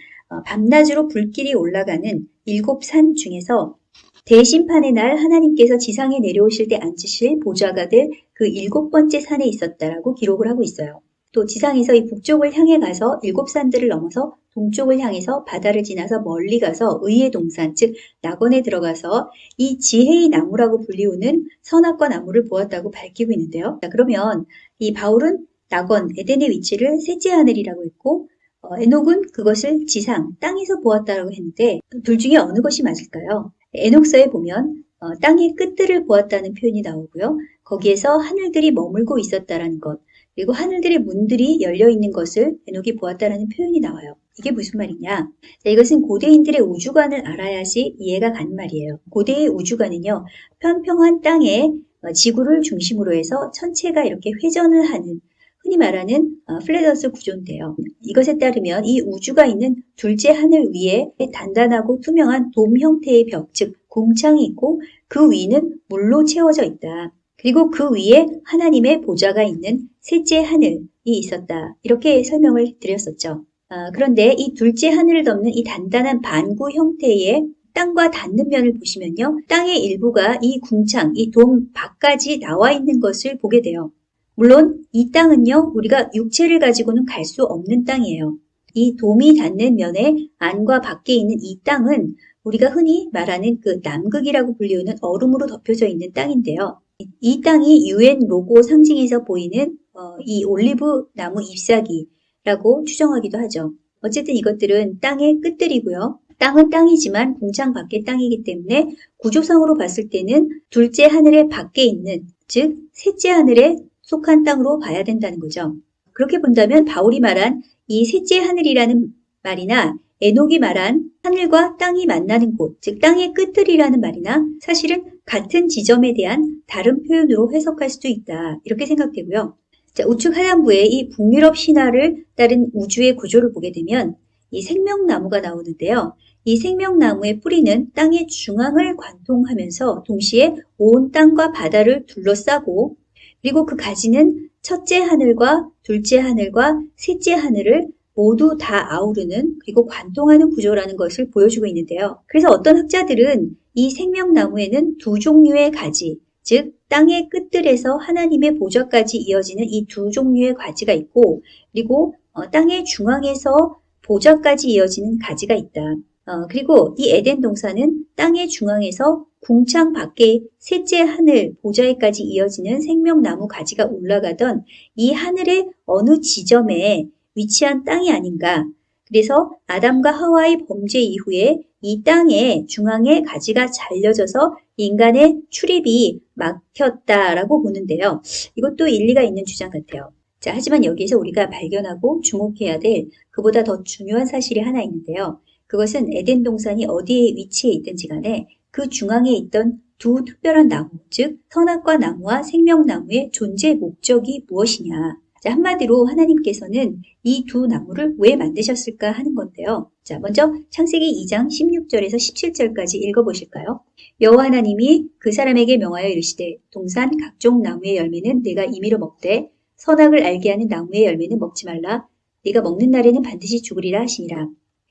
밤낮으로 불길이 올라가는 일곱 산 중에서 대심판의 날 하나님께서 지상에 내려오실 때 앉으실 보좌가 될 그 일곱 번째 산에 있었다라고 기록을 하고 있어요. 또 지상에서 이 북쪽을 향해 가서 일곱 산들을 넘어서 동쪽을 향해서 바다를 지나서 멀리 가서 의의 동산, 즉 낙원에 들어가서 이 지혜의 나무라고 불리우는 선악과 나무를 보았다고 밝히고 있는데요. 자, 그러면 이 바울은 낙원, 에덴의 위치를 셋째 하늘이라고 했고 어, 에녹은 그것을 지상, 땅에서 보았다라고 했는데 둘 중에 어느 것이 맞을까요? 에녹서에 보면 어, 땅의 끝들을 보았다는 표현이 나오고요. 거기에서 하늘들이 머물고 있었다라는 것, 그리고 하늘들의 문들이 열려 있는 것을 에녹이 보았다라는 표현이 나와요. 이게 무슨 말이냐? 자, 이것은 고대인들의 우주관을 알아야지 이해가 가는 말이에요. 고대의 우주관은요, 평평한 땅에 어, 지구를 중심으로 해서 천체가 이렇게 회전을 하는 흔히 말하는 어, 플레더스 구조인데요. 이것에 따르면 이 우주가 있는 둘째 하늘 위에 단단하고 투명한 돔 형태의 벽, 즉 궁창이 있고 그 위는 물로 채워져 있다. 그리고 그 위에 하나님의 보좌가 있는 셋째 하늘이 있었다. 이렇게 설명을 드렸었죠. 아, 그런데 이 둘째 하늘을 덮는 이 단단한 반구 형태의 땅과 닿는 면을 보시면요. 땅의 일부가 이 궁창, 이 돔 밖까지 나와 있는 것을 보게 돼요. 물론 이 땅은요, 우리가 육체를 가지고는 갈 수 없는 땅이에요. 이 돔이 닿는 면에 안과 밖에 있는 이 땅은 우리가 흔히 말하는 그 남극이라고 불리우는 얼음으로 덮여져 있는 땅인데요. 이 땅이 UN 로고 상징에서 보이는 어, 이 올리브 나무 잎사귀라고 추정하기도 하죠. 어쨌든 이것들은 땅의 끝들이고요. 땅은 땅이지만 공창 밖의 땅이기 때문에 구조상으로 봤을 때는 둘째 하늘의 밖에 있는 즉 셋째 하늘에 속한 땅으로 봐야 된다는 거죠. 그렇게 본다면 바울이 말한 이 셋째 하늘이라는 말이나 에녹이 말한 하늘과 땅이 만나는 곳, 즉 땅의 끝들이라는 말이나 사실은 같은 지점에 대한 다른 표현으로 해석할 수도 있다. 이렇게 생각되고요. 자, 우측 하단부에 이 북유럽 신화를 따른 우주의 구조를 보게 되면 이 생명나무가 나오는데요. 이 생명나무의 뿌리는 땅의 중앙을 관통하면서 동시에 온 땅과 바다를 둘러싸고 그리고 그 가지는 첫째 하늘과 둘째 하늘과 셋째 하늘을 모두 다 아우르는 그리고 관통하는 구조라는 것을 보여주고 있는데요. 그래서 어떤 학자들은 이 생명나무에는 두 종류의 가지, 즉 땅의 끝들에서 하나님의 보좌까지 이어지는 이 두 종류의 가지가 있고 그리고 어, 땅의 중앙에서 보좌까지 이어지는 가지가 있다. 어, 그리고 이 에덴 동산은 땅의 중앙에서 궁창 밖에 셋째 하늘 보좌에까지 이어지는 생명나무 가지가 올라가던 이 하늘의 어느 지점에 위치한 땅이 아닌가. 그래서 아담과 하와의 범죄 이후에 이 땅의 중앙에 가지가 잘려져서 인간의 출입이 막혔다라고 보는데요. 이것도 일리가 있는 주장 같아요. 자, 하지만 여기에서 우리가 발견하고 주목해야 될 그보다 더 중요한 사실이 하나 있는데요. 그것은 에덴 동산이 어디에 위치해 있든지 간에 그 중앙에 있던 두 특별한 나무, 즉 선악과 나무와 생명나무의 존재 목적이 무엇이냐. 자, 한마디로 하나님께서는 이 두 나무를 왜 만드셨을까 하는 건데요. 자, 먼저 창세기 2장 16절에서 17절까지 읽어보실까요? 여호와 하나님이 그 사람에게 명하여 이르시되 동산 각종 나무의 열매는 내가 임의로 먹되 선악을 알게 하는 나무의 열매는 먹지 말라. 네가 먹는 날에는 반드시 죽으리라 하시니라.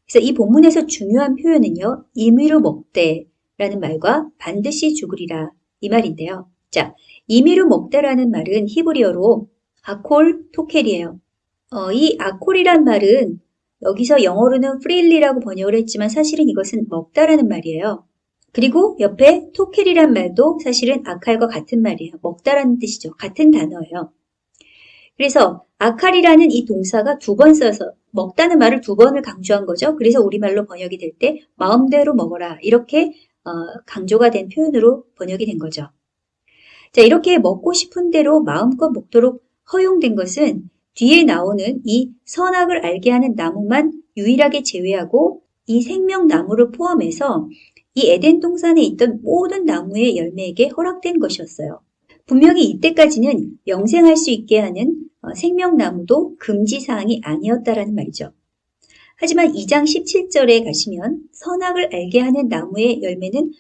그래서 이 본문에서 중요한 표현은요. 임의로 먹되라는 말과 반드시 죽으리라 이 말인데요. 자, 임의로 먹다라는 말은 히브리어로 아콜 토켈이에요. 어, 이 아콜이란 말은 여기서 영어로는 프릴리라고 번역을 했지만 사실은 이것은 먹다라는 말이에요. 그리고 옆에 토켈이란 말도 사실은 아칼과 같은 말이에요. 먹다라는 뜻이죠. 같은 단어예요. 그래서 아칼이라는 이 동사가 두 번 써서 먹다는 말을 두 번을 강조한 거죠. 그래서 우리말로 번역이 될 때 마음대로 먹어라 이렇게 어, 강조가 된 표현으로 번역이 된 거죠. 자 이렇게 먹고 싶은 대로 마음껏 먹도록 허용된 것은 뒤에 나오는 이 선악을 알게 하는 나무만 유일하게 제외하고 이 생명나무를 포함해서 이 에덴 동산에 있던 모든 나무의 열매에게 허락된 것이었어요. 분명히 이때까지는 영생할 수 있게 하는 어, 생명나무도 금지사항이 아니었다라는 말이죠. 하지만 2장 17절에 가시면 선악을 알게 하는 나무의 열매는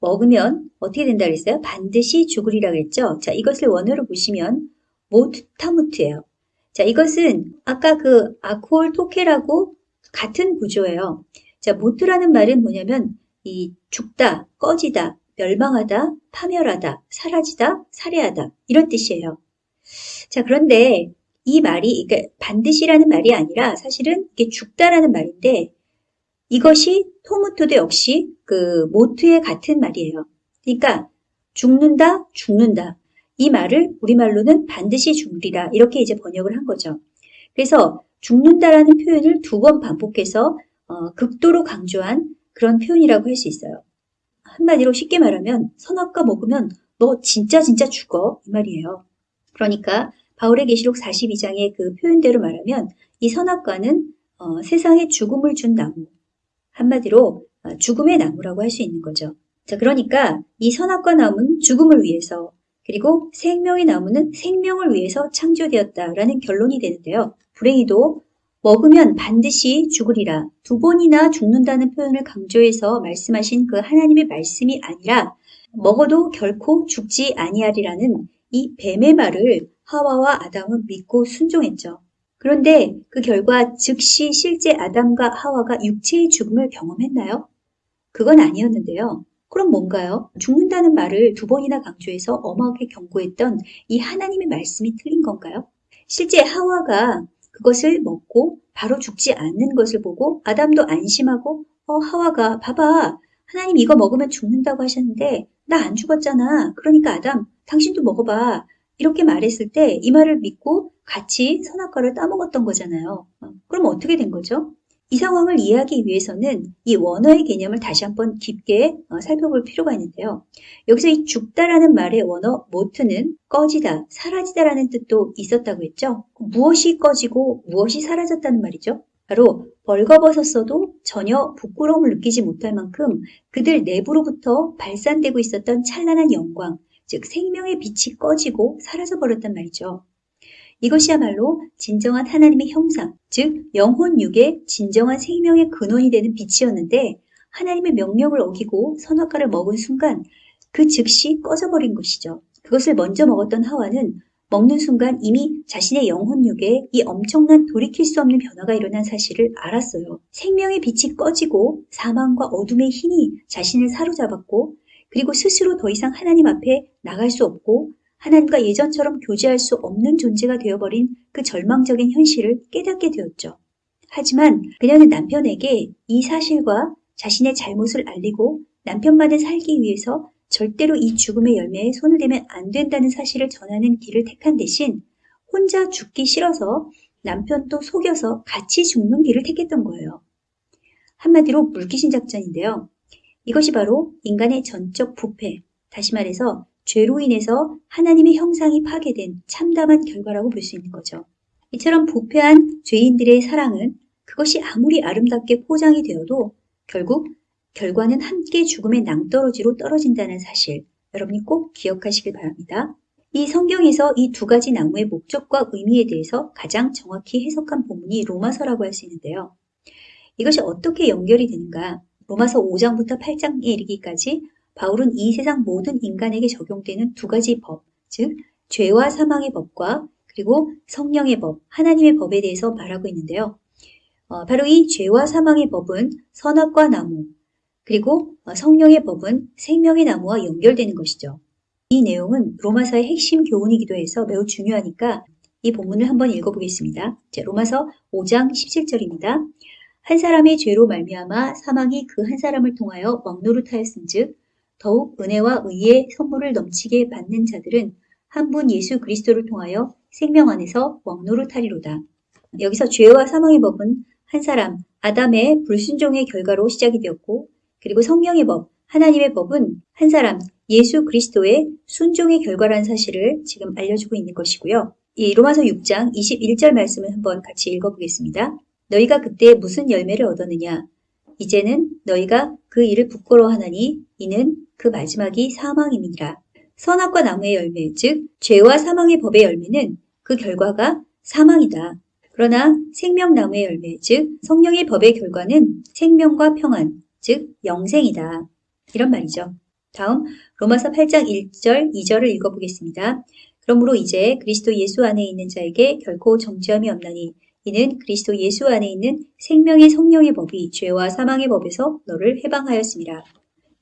먹으면 어떻게 된다 그랬어요? 반드시 죽으리라 그랬죠. 자, 이것을 원어로 보시면 모트타무트예요. 자, 이것은 아까 그 아콜 토케라고 같은 구조예요. 자, 모트라는 말은 뭐냐면 이 죽다, 꺼지다, 멸망하다, 파멸하다, 사라지다, 살해하다 이런 뜻이에요. 자, 그런데 이 말이 그러니까 반드시라는 말이 아니라 사실은 이게 죽다라는 말인데 이것이 토무토도 역시 그 모트의 같은 말이에요. 그러니까 죽는다, 죽는다. 이 말을 우리말로는 반드시 죽으리라 이렇게 이제 번역을 한 거죠. 그래서 죽는다라는 표현을 두 번 반복해서 어, 극도로 강조한 그런 표현이라고 할 수 있어요. 한마디로 쉽게 말하면 선악과 먹으면 너 진짜 진짜 죽어 이 말이에요. 그러니까 바울의 계시록 42장의 그 표현대로 말하면 이 선악과는 어, 세상에 죽음을 준 나무 한마디로 어, 죽음의 나무라고 할 수 있는 거죠. 자 그러니까 이 선악과 나무는 죽음을 위해서 그리고 생명의 나무는 생명을 위해서 창조되었다라는 결론이 되는데요. 불행히도 먹으면 반드시 죽으리라 두 번이나 죽는다는 표현을 강조해서 말씀하신 그 하나님의 말씀이 아니라 먹어도 결코 죽지 아니하리라는 이 뱀의 말을 하와와 아담은 믿고 순종했죠. 그런데 그 결과 즉시 실제 아담과 하와가 육체의 죽음을 경험했나요? 그건 아니었는데요. 그럼 뭔가요? 죽는다는 말을 두 번이나 강조해서 엄하게 경고했던 이 하나님의 말씀이 틀린 건가요? 실제 하와가 그것을 먹고 바로 죽지 않는 것을 보고 아담도 안심하고 어 하와가 봐봐 하나님 이거 먹으면 죽는다고 하셨는데 나 안 죽었잖아. 그러니까 아담, 당신도 먹어봐. 이렇게 말했을 때 이 말을 믿고 같이 선악과를 따먹었던 거잖아요. 어, 그럼 어떻게 된 거죠? 이 상황을 이해하기 위해서는 이 원어의 개념을 다시 한번 깊게 어, 살펴볼 필요가 있는데요. 여기서 이 죽다라는 말의 원어 모트는 꺼지다, 사라지다라는 뜻도 있었다고 했죠. 무엇이 꺼지고 무엇이 사라졌다는 말이죠. 바로 벌거벗었어도 전혀 부끄러움을 느끼지 못할 만큼 그들 내부로부터 발산되고 있었던 찬란한 영광, 즉 생명의 빛이 꺼지고 사라져 버렸단 말이죠. 이것이야말로 진정한 하나님의 형상, 즉 영혼 육의 진정한 생명의 근원이 되는 빛이었는데 하나님의 명령을 어기고 선악과를 먹은 순간 그 즉시 꺼져버린 것이죠. 그것을 먼저 먹었던 하와는 먹는 순간 이미 자신의 영혼육에 이 엄청난 돌이킬 수 없는 변화가 일어난 사실을 알았어요. 생명의 빛이 꺼지고 사망과 어둠의 힘이 자신을 사로잡았고 그리고 스스로 더 이상 하나님 앞에 나갈 수 없고 하나님과 예전처럼 교제할 수 없는 존재가 되어버린 그 절망적인 현실을 깨닫게 되었죠. 하지만 그녀는 남편에게 이 사실과 자신의 잘못을 알리고 남편만을 살기 위해서 절대로 이 죽음의 열매에 손을 대면 안 된다는 사실을 전하는 길을 택한 대신 혼자 죽기 싫어서 남편도 속여서 같이 죽는 길을 택했던 거예요. 한마디로 물귀신 작전인데요. 이것이 바로 인간의 전적 부패, 다시 말해서 죄로 인해서 하나님의 형상이 파괴된 참담한 결과라고 볼 수 있는 거죠. 이처럼 부패한 죄인들의 사랑은 그것이 아무리 아름답게 포장이 되어도 결국 결과는 함께 죽음의 낭떠러지로 떨어진다는 사실 여러분이 꼭 기억하시길 바랍니다. 이 성경에서 이 두 가지 나무의 목적과 의미에 대해서 가장 정확히 해석한 본문이 로마서라고 할 수 있는데요. 이것이 어떻게 연결이 되는가? 로마서 5장부터 8장에 이르기까지 바울은 이 세상 모든 인간에게 적용되는 두 가지 법, 즉 죄와 사망의 법과 그리고 성령의 법, 하나님의 법에 대해서 말하고 있는데요. 어, 바로 이 죄와 사망의 법은 선악과 나무, 그리고 성령의 법은 생명의 나무와 연결되는 것이죠. 이 내용은 로마서의 핵심 교훈이기도 해서 매우 중요하니까 이 본문을 한번 읽어보겠습니다. 자, 로마서 5장 17절입니다. 한 사람의 죄로 말미암아 사망이 그 한 사람을 통하여 먹노릇하였은즉 더욱 은혜와 의의 선물을 넘치게 받는 자들은 한 분 예수 그리스도를 통하여 생명 안에서 먹노릇하리로다. 여기서 죄와 사망의 법은 한 사람 아담의 불순종의 결과로 시작이 되었고 그리고 성령의 법, 하나님의 법은 한 사람 예수 그리스도의 순종의 결과라는 사실을 지금 알려주고 있는 것이고요. 이 로마서 6장 21절 말씀을 한번 같이 읽어보겠습니다. 너희가 그때 무슨 열매를 얻었느냐? 이제는 너희가 그 일을 부끄러워하나니 이는 그 마지막이 사망임이니라. 선악과 나무의 열매, 즉 죄와 사망의 법의 열매는 그 결과가 사망이다. 그러나 생명나무의 열매, 즉 성령의 법의 결과는 생명과 평안, 즉 영생이다. 이런 말이죠. 다음 로마서 8장 1절, 2절을 읽어보겠습니다. 그러므로 이제 그리스도 예수 안에 있는 자에게 결코 정죄함이 없나니 이는 그리스도 예수 안에 있는 생명의 성령의 법이 죄와 사망의 법에서 너를 해방하였습니다.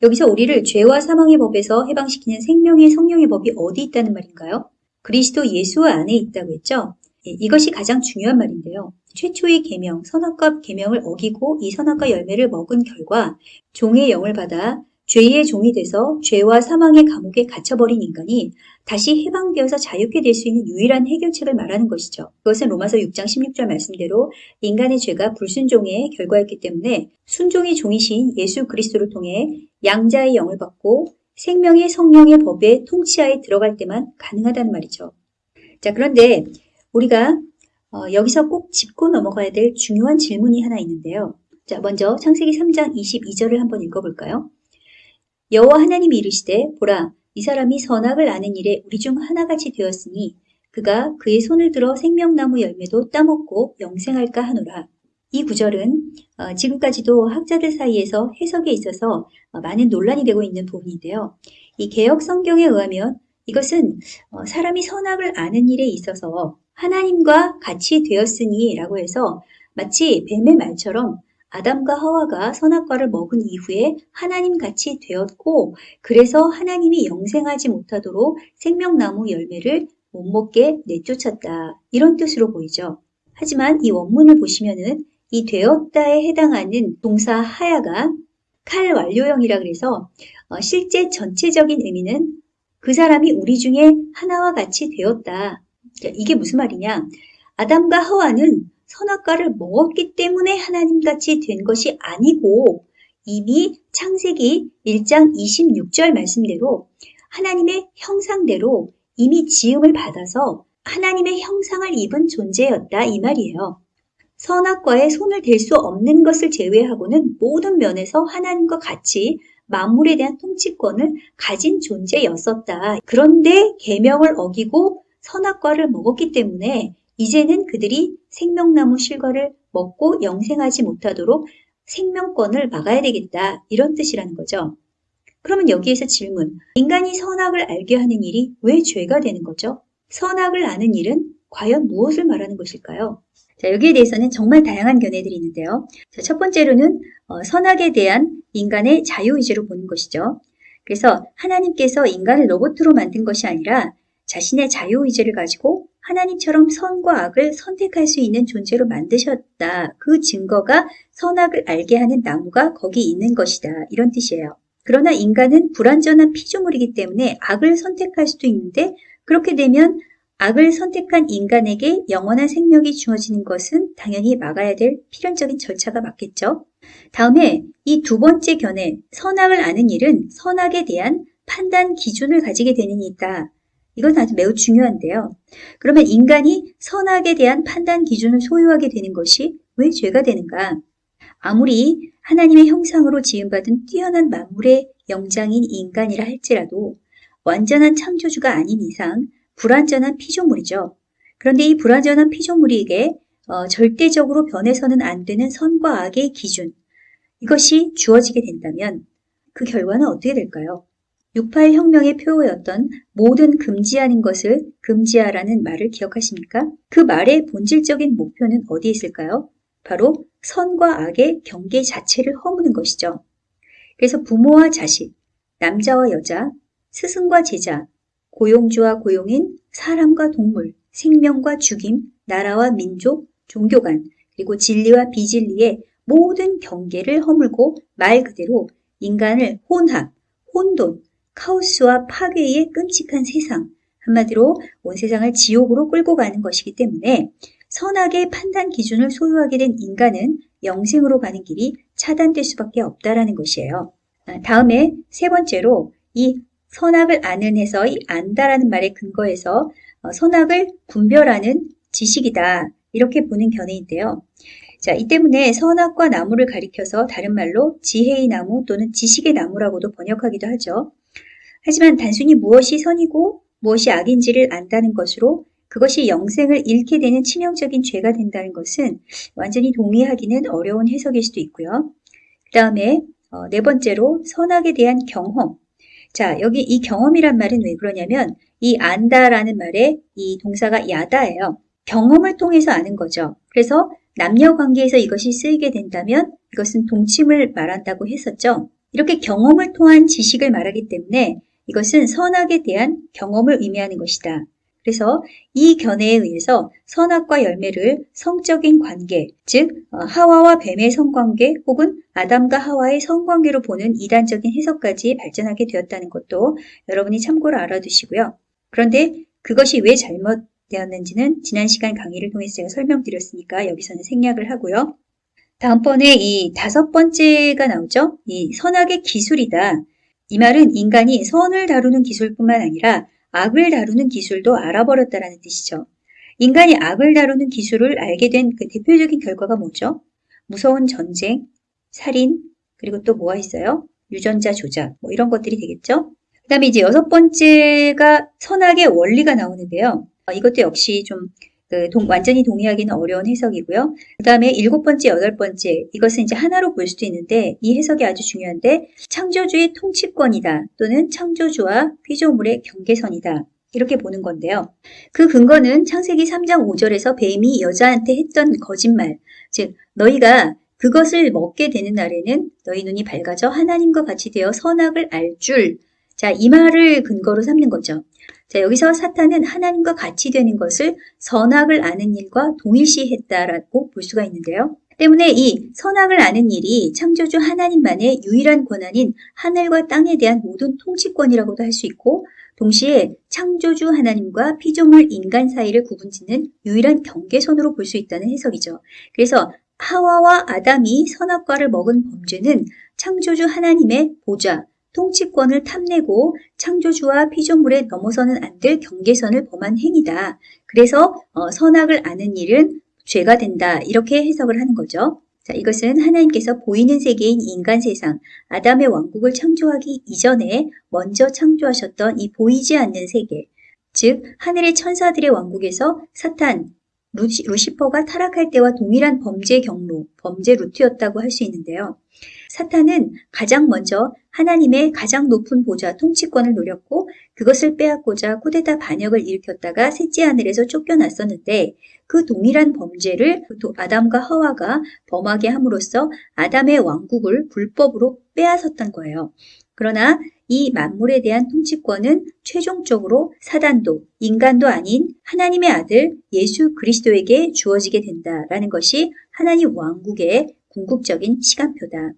여기서 우리를 죄와 사망의 법에서 해방시키는 생명의 성령의 법이 어디 있다는 말인가요? 그리스도 예수 안에 있다고 했죠? 예, 이것이 가장 중요한 말인데요. 최초의 계명, 선악과 계명을 어기고 이 선악과 열매를 먹은 결과 종의 영을 받아 죄의 종이 돼서 죄와 사망의 감옥에 갇혀버린 인간이 다시 해방되어서 자유케 될 수 있는 유일한 해결책을 말하는 것이죠. 그것은 로마서 6장 16절 말씀대로 인간의 죄가 불순종의 결과였기 때문에 순종의 종이신 예수 그리스도를 통해 양자의 영을 받고 생명의 성령의 법의 통치하에 들어갈 때만 가능하다는 말이죠. 자, 그런데 우리가 어, 여기서 꼭 짚고 넘어가야 될 중요한 질문이 하나 있는데요. 자, 먼저 창세기 3장 22절을 한번 읽어볼까요? 여호와 하나님이 이르시되 보라 이 사람이 선악을 아는 일에 우리 중 하나같이 되었으니 그가 그의 손을 들어 생명나무 열매도 따먹고 영생할까 하노라. 이 구절은 어, 지금까지도 학자들 사이에서 해석에 있어서 어, 많은 논란이 되고 있는 부분인데요. 이 개혁 성경에 의하면 이것은 어, 사람이 선악을 아는 일에 있어서 하나님과 같이 되었으니 라고 해서 마치 뱀의 말처럼 아담과 하와가 선악과를 먹은 이후에 하나님 같이 되었고 그래서 하나님이 영생하지 못하도록 생명나무 열매를 못 먹게 내쫓았다. 이런 뜻으로 보이죠. 하지만 이 원문을 보시면은 이 되었다에 해당하는 동사 하야가 칼 완료형이라 그래서 어, 실제 전체적인 의미는 그 사람이 우리 중에 하나와 같이 되었다. 이게 무슨 말이냐? 아담과 하와는 선악과를 먹었기 때문에 하나님같이 된 것이 아니고 이미 창세기 1장 26절 말씀대로 하나님의 형상대로 이미 지음을 받아서 하나님의 형상을 입은 존재였다 이 말이에요. 선악과에 손을 댈 수 없는 것을 제외하고는 모든 면에서 하나님과 같이 만물에 대한 통치권을 가진 존재였었다. 그런데 계명을 어기고 선악과를 먹었기 때문에 이제는 그들이 생명나무 실과를 먹고 영생하지 못하도록 생명권을 막아야 되겠다. 이런 뜻이라는 거죠. 그러면 여기에서 질문. 인간이 선악을 알게 하는 일이 왜 죄가 되는 거죠? 선악을 아는 일은 과연 무엇을 말하는 것일까요? 자, 여기에 대해서는 정말 다양한 견해들이 있는데요. 자, 첫 번째로는 어, 선악에 대한 인간의 자유의지로 보는 것이죠. 그래서 하나님께서 인간을 로봇으로 만든 것이 아니라 자신의 자유의지를 가지고 하나님처럼 선과 악을 선택할 수 있는 존재로 만드셨다. 그 증거가 선악을 알게 하는 나무가 거기 있는 것이다. 이런 뜻이에요. 그러나 인간은 불완전한 피조물이기 때문에 악을 선택할 수도 있는데 그렇게 되면 악을 선택한 인간에게 영원한 생명이 주어지는 것은 당연히 막아야 될 필연적인 절차가 맞겠죠. 다음에 이 두 번째 견해, 선악을 아는 일은 선악에 대한 판단 기준을 가지게 되는 이다. 이건 아주 매우 중요한데요. 그러면 인간이 선악에 대한 판단 기준을 소유하게 되는 것이 왜 죄가 되는가? 아무리 하나님의 형상으로 지음받은 뛰어난 만물의 영장인 인간이라 할지라도 완전한 창조주가 아닌 이상 불완전한 피조물이죠. 그런데 이 불완전한 피조물에게 어, 절대적으로 변해서는 안 되는 선과 악의 기준, 이것이 주어지게 된다면 그 결과는 어떻게 될까요? 68 혁명의 표어였던 모든 금지하는 것을 금지하라는 말을 기억하십니까? 그 말의 본질적인 목표는 어디에 있을까요? 바로 선과 악의 경계 자체를 허무는 것이죠. 그래서 부모와 자식, 남자와 여자, 스승과 제자, 고용주와 고용인, 사람과 동물, 생명과 죽임, 나라와 민족, 종교 간, 그리고 진리와 비진리의 모든 경계를 허물고 말 그대로 인간을 혼합, 혼돈, 카오스와 파괴의 끔찍한 세상, 한마디로 온 세상을 지옥으로 끌고 가는 것이기 때문에 선악의 판단 기준을 소유하게 된 인간은 영생으로 가는 길이 차단될 수밖에 없다라는 것이에요. 아, 다음에 세 번째로 이 선악을 아는 해서 이 안다라는 말의 근거에서 어, 선악을 분별하는 지식이다. 이렇게 보는 견해인데요. 자, 이 때문에 선악과 나무를 가리켜서 다른 말로 지혜의 나무 또는 지식의 나무라고도 번역하기도 하죠. 하지만 단순히 무엇이 선이고 무엇이 악인지를 안다는 것으로 그것이 영생을 잃게 되는 치명적인 죄가 된다는 것은 완전히 동의하기는 어려운 해석일 수도 있고요. 그 다음에 어, 네 번째로 선악에 대한 경험. 자, 여기 이 경험이란 말은 왜 그러냐면 이 안다라는 말에 이 동사가 야다예요. 경험을 통해서 아는 거죠. 그래서 남녀 관계에서 이것이 쓰이게 된다면 이것은 동침을 말한다고 했었죠. 이렇게 경험을 통한 지식을 말하기 때문에 이것은 선악에 대한 경험을 의미하는 것이다. 그래서 이 견해에 의해서 선악과 열매를 성적인 관계, 즉 어, 하와와 뱀의 성관계 혹은 아담과 하와의 성관계로 보는 이단적인 해석까지 발전하게 되었다는 것도 여러분이 참고로 알아두시고요. 그런데 그것이 왜 잘못되었는지는 지난 시간 강의를 통해서 제가 설명드렸으니까 여기서는 생략을 하고요. 다음번에 이 다섯 번째가 나오죠. 이 선악의 기술이다. 이 말은 인간이 선을 다루는 기술뿐만 아니라 악을 다루는 기술도 알아버렸다라는 뜻이죠. 인간이 악을 다루는 기술을 알게 된 그 대표적인 결과가 뭐죠? 무서운 전쟁, 살인, 그리고 또 뭐가 있어요? 유전자 조작, 뭐 이런 것들이 되겠죠? 그 다음에 이제 여섯 번째가 선악의 원리가 나오는데요. 어, 이것도 역시 좀 그 동, 완전히 동의하기는 어려운 해석이고요. 그 다음에 일곱 번째, 여덟 번째 이것은 이제 하나로 볼 수도 있는데 이 해석이 아주 중요한데 창조주의 통치권이다 또는 창조주와 피조물의 경계선이다. 이렇게 보는 건데요. 그 근거는 창세기 3장 5절에서 뱀이 여자한테 했던 거짓말, 즉 너희가 그것을 먹게 되는 날에는 너희 눈이 밝아져 하나님과 같이 되어 선악을 알 줄. 자, 이 말을 근거로 삼는 거죠. 자, 여기서 사탄은 하나님과 같이 되는 것을 선악을 아는 일과 동일시했다라고 볼 수가 있는데요. 때문에 이 선악을 아는 일이 창조주 하나님만의 유일한 권한인 하늘과 땅에 대한 모든 통치권이라고도 할 수 있고 동시에 창조주 하나님과 피조물 인간 사이를 구분짓는 유일한 경계선으로 볼 수 있다는 해석이죠. 그래서 하와와 아담이 선악과를 먹은 범죄는 창조주 하나님의 보좌, 통치권을 탐내고 창조주와 피조물에 넘어서는 안 될 경계선을 범한 행위다. 그래서 어, 선악을 아는 일은 죄가 된다. 이렇게 해석을 하는 거죠. 자, 이것은 하나님께서 보이는 세계인 인간 세상, 아담의 왕국을 창조하기 이전에 먼저 창조하셨던 이 보이지 않는 세계, 즉 하늘의 천사들의 왕국에서 사탄, 루시, 루시퍼가 타락할 때와 동일한 범죄 경로, 범죄 루트였다고 할 수 있는데요. 사탄은 가장 먼저 하나님의 가장 높은 보좌 통치권을 노렸고 그것을 빼앗고자 쿠데타 반역을 일으켰다가 셋째 하늘에서 쫓겨났었는데 그 동일한 범죄를 아담과 하와가 범하게 함으로써 아담의 왕국을 불법으로 빼앗았던 거예요. 그러나 이 만물에 대한 통치권은 최종적으로 사단도 인간도 아닌 하나님의 아들 예수 그리스도에게 주어지게 된다라는 것이 하나님 왕국의 궁극적인 시간표다.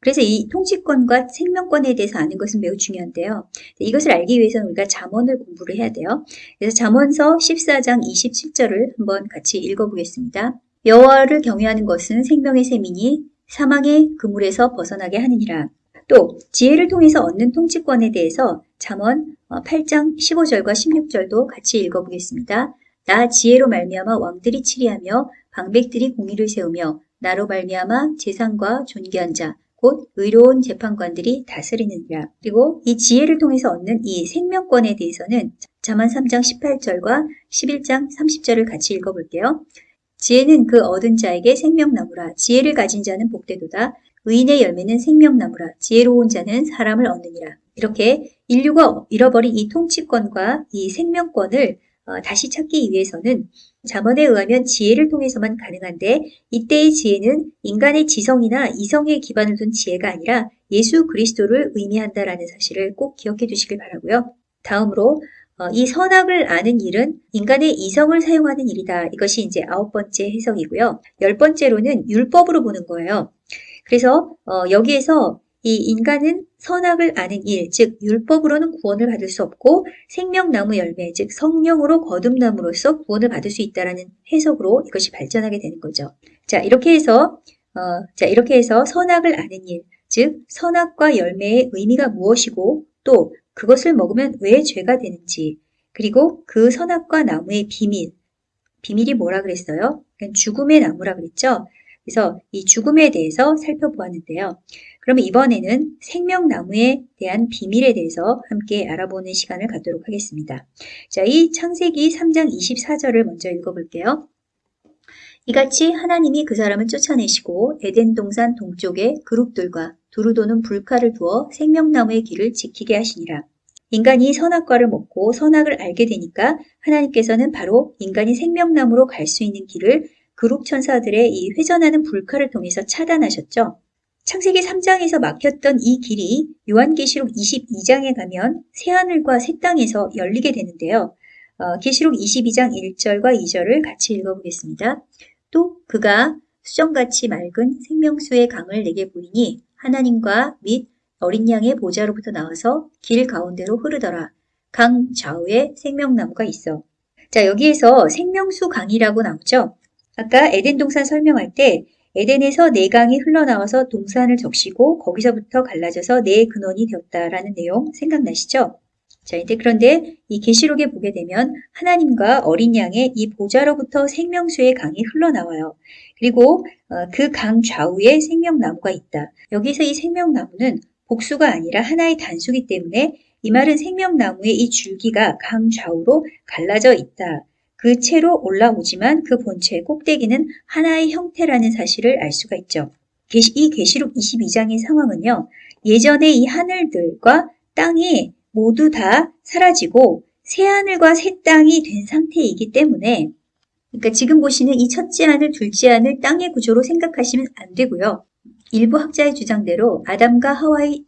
그래서 이 통치권과 생명권에 대해서 아는 것은 매우 중요한데요. 이것을 알기 위해서는 우리가 잠언을 공부를 해야 돼요. 그래서 잠언서 14장 27절을 한번 같이 읽어보겠습니다. 여호와를 경외하는 것은 생명의 셈이니 사망의 그물에서 벗어나게 하느니라. 또 지혜를 통해서 얻는 통치권에 대해서 잠언 8장 15절과 16절도 같이 읽어보겠습니다. 나 지혜로 말미암아 왕들이 치리하며 방백들이 공의를 세우며 나로 말미암아 재산과 존귀한 자, 곧 의로운 재판관들이 다스리느니라. 그리고 이 지혜를 통해서 얻는 이 생명권에 대해서는 자만 3장 18절과 11장 30절을 같이 읽어볼게요. 지혜는 그 얻은 자에게 생명나무라. 지혜를 가진 자는 복되도다. 의인의 열매는 생명나무라. 지혜로운 자는 사람을 얻느니라. 이렇게 인류가 잃어버린 이 통치권과 이 생명권을 어, 다시 찾기 위해서는 자문에 의하면 지혜를 통해서만 가능한데 이때의 지혜는 인간의 지성이나 이성의 기반을 둔 지혜가 아니라 예수 그리스도를 의미한다라는 사실을 꼭 기억해 두시길 바라고요. 다음으로 어, 이 선악을 아는 일은 인간의 이성을 사용하는 일이다. 이것이 이제 아홉 번째 해석이고요. 열 번째로는 율법으로 보는 거예요. 그래서 어, 여기에서 이 인간은 선악을 아는 일, 즉 율법으로는 구원을 받을 수 없고 생명나무 열매, 즉 성령으로 거듭남으로써 구원을 받을 수 있다라는 해석으로 이것이 발전하게 되는 거죠. 자, 이렇게 해서 어, 자, 이렇게 해서 선악을 아는 일, 즉 선악과 열매의 의미가 무엇이고 또 그것을 먹으면 왜 죄가 되는지, 그리고 그 선악과 나무의 비밀, 비밀이 뭐라 그랬어요? 죽음의 나무라 그랬죠? 그래서 이 죽음에 대해서 살펴보았는데요. 그러면 이번에는 생명나무에 대한 비밀에 대해서 함께 알아보는 시간을 갖도록 하겠습니다. 자, 이 창세기 3장 24절을 먼저 읽어볼게요. 이같이 하나님이 그 사람을 쫓아내시고 에덴 동산 동쪽에 그룹들과 두루 도는 불칼을 두어 생명나무의 길을 지키게 하시니라. 인간이 선악과를 먹고 선악을 알게 되니까 하나님께서는 바로 인간이 생명나무로 갈 수 있는 길을 그룹 천사들의 이 회전하는 불칼을 통해서 차단하셨죠. 창세기 3장에서 막혔던 이 길이 요한계시록 22장에 가면 새하늘과 새 땅에서 열리게 되는데요. 어, 계시록 22장 1절과 2절을 같이 읽어보겠습니다. 또 그가 수정같이 맑은 생명수의 강을 내게 보이니 하나님과 및 어린 양의 보좌로부터 나와서 길 가운데로 흐르더라. 강 좌우에 생명나무가 있어. 자, 여기에서 생명수 강이라고 나오죠. 아까 에덴 동산 설명할 때 에덴에서 네 강이 흘러나와서 동산을 적시고 거기서부터 갈라져서 네 근원이 되었다라는 내용 생각나시죠? 자, 이제 그런데 이 계시록에 보게 되면 하나님과 어린 양의 이 보좌로부터 생명수의 강이 흘러나와요. 그리고 어, 그강 좌우에 생명나무가 있다. 여기서 이 생명나무는 복수가 아니라 하나의 단수기 때문에 이 말은 생명나무의 이 줄기가 강 좌우로 갈라져 있다. 그 채로 올라오지만 그 본체의 꼭대기는 하나의 형태라는 사실을 알 수가 있죠. 이 계시록 22장의 상황은요. 예전에 이 하늘들과 땅이 모두 다 사라지고 새 하늘과 새 땅이 된 상태이기 때문에 그러니까 지금 보시는 이 첫째 하늘, 둘째 하늘 땅의 구조로 생각하시면 안 되고요. 일부 학자의 주장대로 아담과 하와의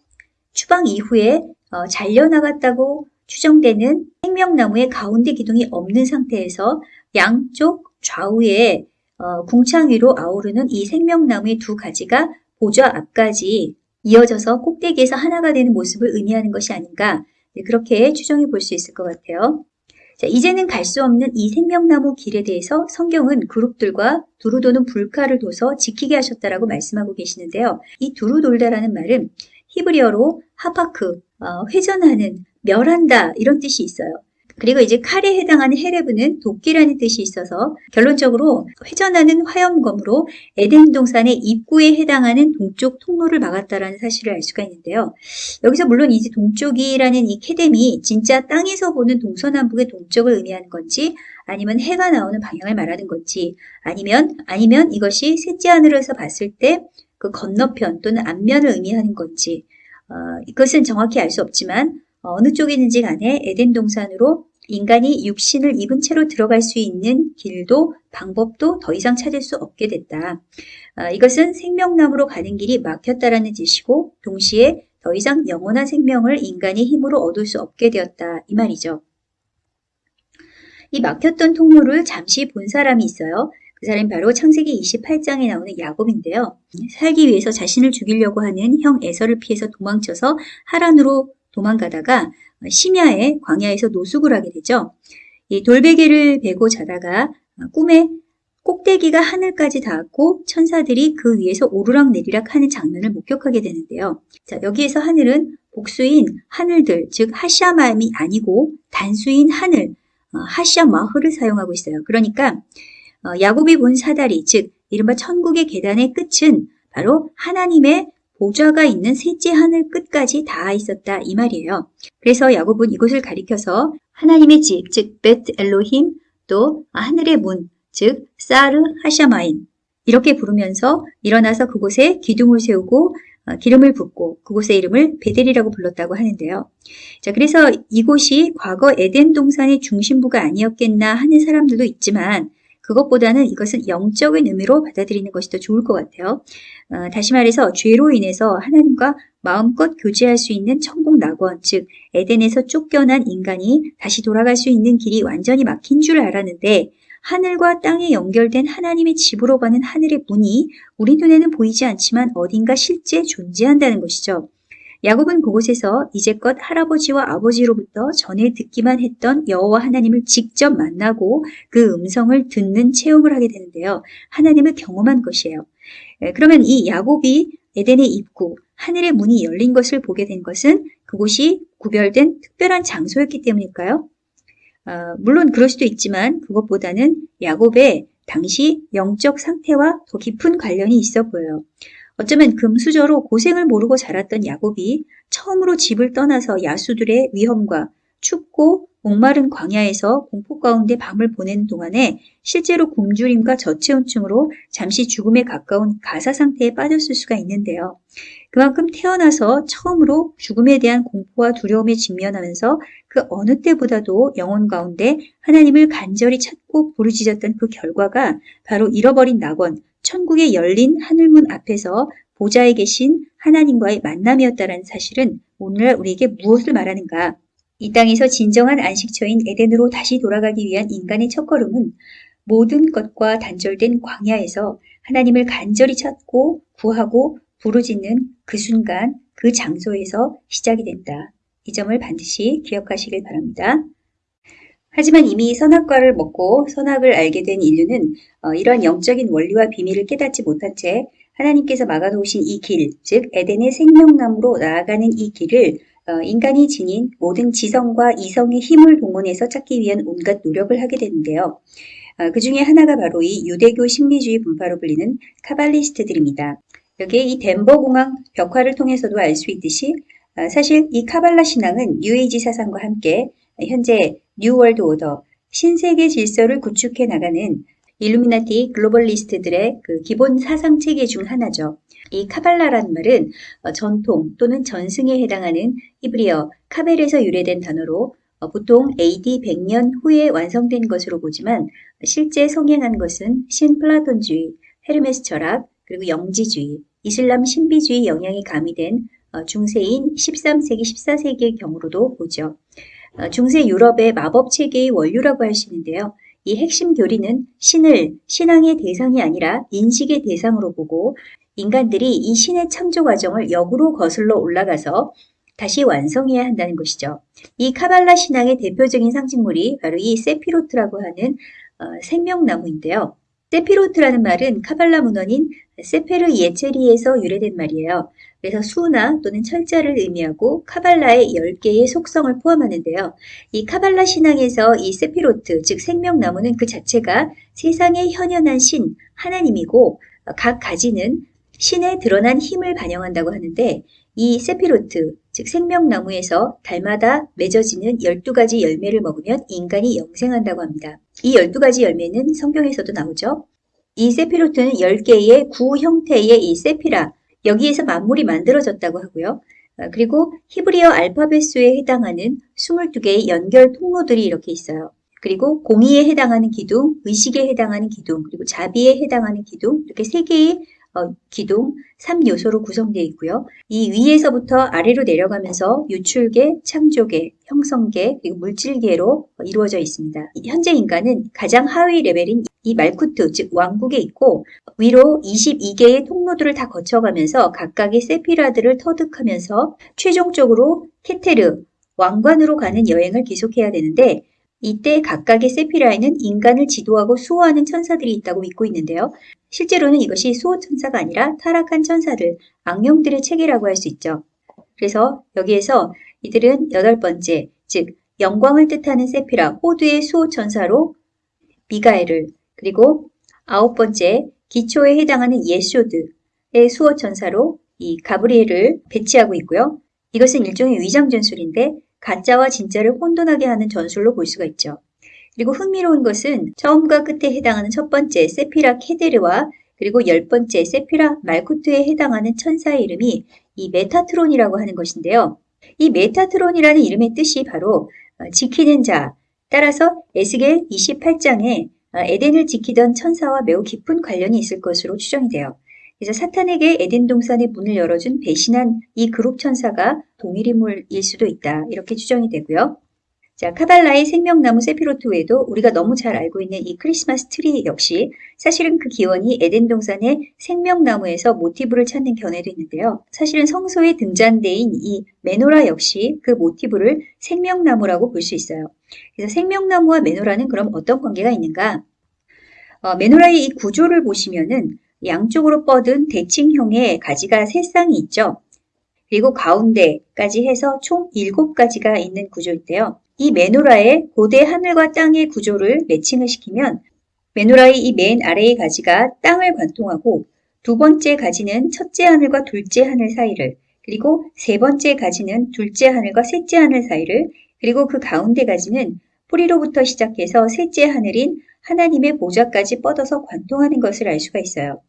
추방 이후에 어, 잘려나갔다고 추정되는 생명나무의 가운데 기둥이 없는 상태에서 양쪽 좌우에 어, 궁창 위로 아우르는 이 생명나무의 두 가지가 보좌 앞까지 이어져서 꼭대기에서 하나가 되는 모습을 의미하는 것이 아닌가 네, 그렇게 추정해 볼 수 있을 것 같아요. 자, 이제는 갈 수 없는 이 생명나무 길에 대해서 성경은 그룹들과 두루 도는 불카를 둬서 지키게 하셨다라고 말씀하고 계시는데요. 이 두루 돌다라는 말은 히브리어로 하파크, 어, 회전하는, 멸한다 이런 뜻이 있어요. 그리고 이제 칼에 해당하는 헤레브는 도끼라는 뜻이 있어서 결론적으로 회전하는 화염검으로 에덴 동산의 입구에 해당하는 동쪽 통로를 막았다라는 사실을 알 수가 있는데요. 여기서 물론 이제 동쪽이라는 이 캐뎀이 진짜 땅에서 보는 동서남북의 동쪽을 의미하는 건지 아니면 해가 나오는 방향을 말하는 건지 아니면 아니면 이것이 셋째 하늘에서 봤을 때 그 건너편 또는 앞면을 의미하는 건지 어, 이것은 정확히 알 수 없지만 어느 쪽이든지 간에 에덴 동산으로 인간이 육신을 입은 채로 들어갈 수 있는 길도 방법도 더 이상 찾을 수 없게 됐다. 아, 이것은 생명나무로 가는 길이 막혔다라는 뜻이고 동시에 더 이상 영원한 생명을 인간의 힘으로 얻을 수 없게 되었다 이 말이죠. 이 막혔던 통로를 잠시 본 사람이 있어요. 그 사람이 바로 창세기 28장에 나오는 야곱인데요. 살기 위해서 자신을 죽이려고 하는 형 에서를 피해서 도망쳐서 하란으로 도망가다가 심야에 광야에서 노숙을 하게 되죠. 이 돌베개를 베고 자다가 꿈에 꼭대기가 하늘까지 닿았고 천사들이 그 위에서 오르락 내리락 하는 장면을 목격하게 되는데요. 자, 여기에서 하늘은 복수인 하늘들, 즉 하샤마임이 아니고 단수인 하늘, 어, 하샤마흐를 사용하고 있어요. 그러니까 어, 야곱이 본 사다리, 즉 이른바 천국의 계단의 끝은 바로 하나님의 보좌가 있는 셋째 하늘 끝까지 닿아 있었다 이 말이에요. 그래서 야곱은 이곳을 가리켜서 하나님의 집, 즉 베트 엘로힘 또 하늘의 문, 즉 사르 하샤마인 이렇게 부르면서 일어나서 그곳에 기둥을 세우고 어, 기름을 붓고 그곳의 이름을 베델이라고 불렀다고 하는데요. 자, 그래서 이곳이 과거 에덴 동산의 중심부가 아니었겠나 하는 사람들도 있지만 그것보다는 이것은 영적인 의미로 받아들이는 것이 더 좋을 것 같아요. 어, 다시 말해서 죄로 인해서 하나님과 마음껏 교제할 수 있는 천국 낙원, 즉 에덴에서 쫓겨난 인간이 다시 돌아갈 수 있는 길이 완전히 막힌 줄 알았는데 하늘과 땅에 연결된 하나님의 집으로 가는 하늘의 문이 우리 눈에는 보이지 않지만 어딘가 실제 존재한다는 것이죠. 야곱은 그곳에서 이제껏 할아버지와 아버지로부터 전에 듣기만 했던 여호와 하나님을 직접 만나고 그 음성을 듣는 체험을 하게 되는데요. 하나님을 경험한 것이에요. 그러면 이 야곱이 에덴의 입구, 하늘의 문이 열린 것을 보게 된 것은 그곳이 구별된 특별한 장소였기 때문일까요? 어, 물론 그럴 수도 있지만 그것보다는 야곱의 당시 영적 상태와 더 깊은 관련이 있어 보여요. 어쩌면 금수저로 고생을 모르고 자랐던 야곱이 처음으로 집을 떠나서 야수들의 위험과 춥고 목마른 광야에서 공포 가운데 밤을 보내는 동안에 실제로 굶주림과 저체온증으로 잠시 죽음에 가까운 가사 상태에 빠졌을 수가 있는데요. 그만큼 태어나서 처음으로 죽음에 대한 공포와 두려움에 직면하면서 그 어느 때보다도 영혼 가운데 하나님을 간절히 찾고 부르짖었던 그 결과가 바로 잃어버린 낙원, 천국의 열린 하늘문 앞에서 보좌에 계신 하나님과의 만남이었다는 사실은 오늘날 우리에게 무엇을 말하는가? 이 땅에서 진정한 안식처인 에덴으로 다시 돌아가기 위한 인간의 첫걸음은 모든 것과 단절된 광야에서 하나님을 간절히 찾고 구하고 부르짖는 그 순간 그 장소에서 시작이 된다. 이 점을 반드시 기억하시길 바랍니다. 하지만 이미 선악과를 먹고 선악을 알게 된 인류는 어, 이러한 영적인 원리와 비밀을 깨닫지 못한 채 하나님께서 막아놓으신 이 길, 즉 에덴의 생명나무로 나아가는 이 길을 어, 인간이 지닌 모든 지성과 이성의 힘을 동원해서 찾기 위한 온갖 노력을 하게 되는데요. 어, 그 중에 하나가 바로 이 유대교 신비주의 분파로 불리는 카발리스트들입니다. 여기에 이 덴버 공항 벽화를 통해서도 알 수 있듯이 어, 사실 이 카발라 신앙은 뉴에이지 사상과 함께 현재 New World Order, 신세계 질서를 구축해 나가는 일루미나티 globalist들의 그 기본 사상 체계 중 하나죠. 이 카발라라는 말은 어, 전통 또는 전승에 해당하는 히브리어 카벨에서 유래된 단어로 어, 보통 AD 100년 후에 완성된 것으로 보지만 실제 성행한 것은 신플라톤주의, 헤르메스 철학, 그리고 영지주의, 이슬람 신비주의 영향이 가미된 어, 중세인 13세기, 14세기의 경우로도 보죠. 중세 유럽의 마법 체계의 원류라고 할 수 있는데요. 이 핵심 교리는 신을 신앙의 대상이 아니라 인식의 대상으로 보고 인간들이 이 신의 창조 과정을 역으로 거슬러 올라가서 다시 완성해야 한다는 것이죠. 이 카발라 신앙의 대표적인 상징물이 바로 이 세피로트라고 하는 어, 생명나무인데요. 세피로트라는 말은 카발라 문헌인 세페르 예체리에서 유래된 말이에요. 그래서 수나 또는 철자를 의미하고 카발라의 10개의 속성을 포함하는데요. 이 카발라 신앙에서 이 세피로트, 즉 생명나무는 그 자체가 세상에 현현한 신, 하나님이고 각 가지는 신의 드러난 힘을 반영한다고 하는데 이 세피로트, 즉 생명나무에서 달마다 맺어지는 12가지 열매를 먹으면 인간이 영생한다고 합니다. 이 12가지 열매는 성경에서도 나오죠. 이 세피로트는 10개의 구 형태의 이 세피라, 여기에서 만물이 만들어졌다고 하고요. 어, 그리고 히브리어 알파벳 수에 해당하는 22개의 연결 통로들이 이렇게 있어요. 그리고 공의에 해당하는 기둥, 의식에 해당하는 기둥, 그리고 자비에 해당하는 기둥, 이렇게 세 개의 어, 기둥 3요소로 구성되어 있고요. 이 위에서부터 아래로 내려가면서 유출계, 창조계, 형성계, 그리고 물질계로 이루어져 있습니다. 현재 인간은 가장 하위 레벨인 이 말쿠트, 즉 왕국에 있고 위로 22개의 통로들을 다 거쳐가면서 각각의 세피라드를 터득하면서 최종적으로 케테르, 왕관으로 가는 여행을 계속해야 되는데 이때 각각의 세피라에는 인간을 지도하고 수호하는 천사들이 있다고 믿고 있는데요. 실제로는 이것이 수호 천사가 아니라 타락한 천사들, 악령들의 체계라고 할 수 있죠. 그래서 여기에서 이들은 여덟 번째, 즉 영광을 뜻하는 세피라, 호두의 수호 천사로 미가엘을 그리고 아홉 번째, 기초에 해당하는 예소드의 수호 천사로 이 가브리엘을 배치하고 있고요. 이것은 일종의 위장 전술인데 가짜와 진짜를 혼돈하게 하는 전술로 볼 수가 있죠. 그리고 흥미로운 것은 처음과 끝에 해당하는 첫 번째 세피라 케테르와 그리고 열 번째 세피라 말쿠트에 해당하는 천사의 이름이 이 메타트론이라고 하는 것인데요. 이 메타트론이라는 이름의 뜻이 바로 어, 지키는 자, 따라서 에스겔 28장에 어, 에덴을 지키던 천사와 매우 깊은 관련이 있을 것으로 추정이 돼요. 그래서 사탄에게 에덴 동산의 문을 열어준 배신한 이 그룹 천사가 동일 인물일 수도 있다. 이렇게 추정이 되고요. 자, 카발라의 생명나무 세피로트 외에도 우리가 너무 잘 알고 있는 이 크리스마스 트리 역시 사실은 그 기원이 에덴 동산의 생명나무에서 모티브를 찾는 견해도 있는데요. 사실은 성소에 등잔대인 이 메노라 역시 그 모티브를 생명나무라고 볼 수 있어요. 그래서 생명나무와 메노라는 그럼 어떤 관계가 있는가? 어, 메노라의 이 구조를 보시면은 양쪽으로 뻗은 대칭형의 가지가 세 쌍이 있죠. 그리고 가운데까지 해서 총 7가지가 있는 구조인데요. 이 메노라의 고대 하늘과 땅의 구조를 매칭을 시키면 메노라의 이 맨 아래의 가지가 땅을 관통하고 두 번째 가지는 첫째 하늘과 둘째 하늘 사이를 그리고 세 번째 가지는 둘째 하늘과 셋째 하늘 사이를 그리고 그 가운데 가지는 뿌리로부터 시작해서 셋째 하늘인 하나님의 보좌까지 뻗어서 관통하는 것을 알 수가 있어요.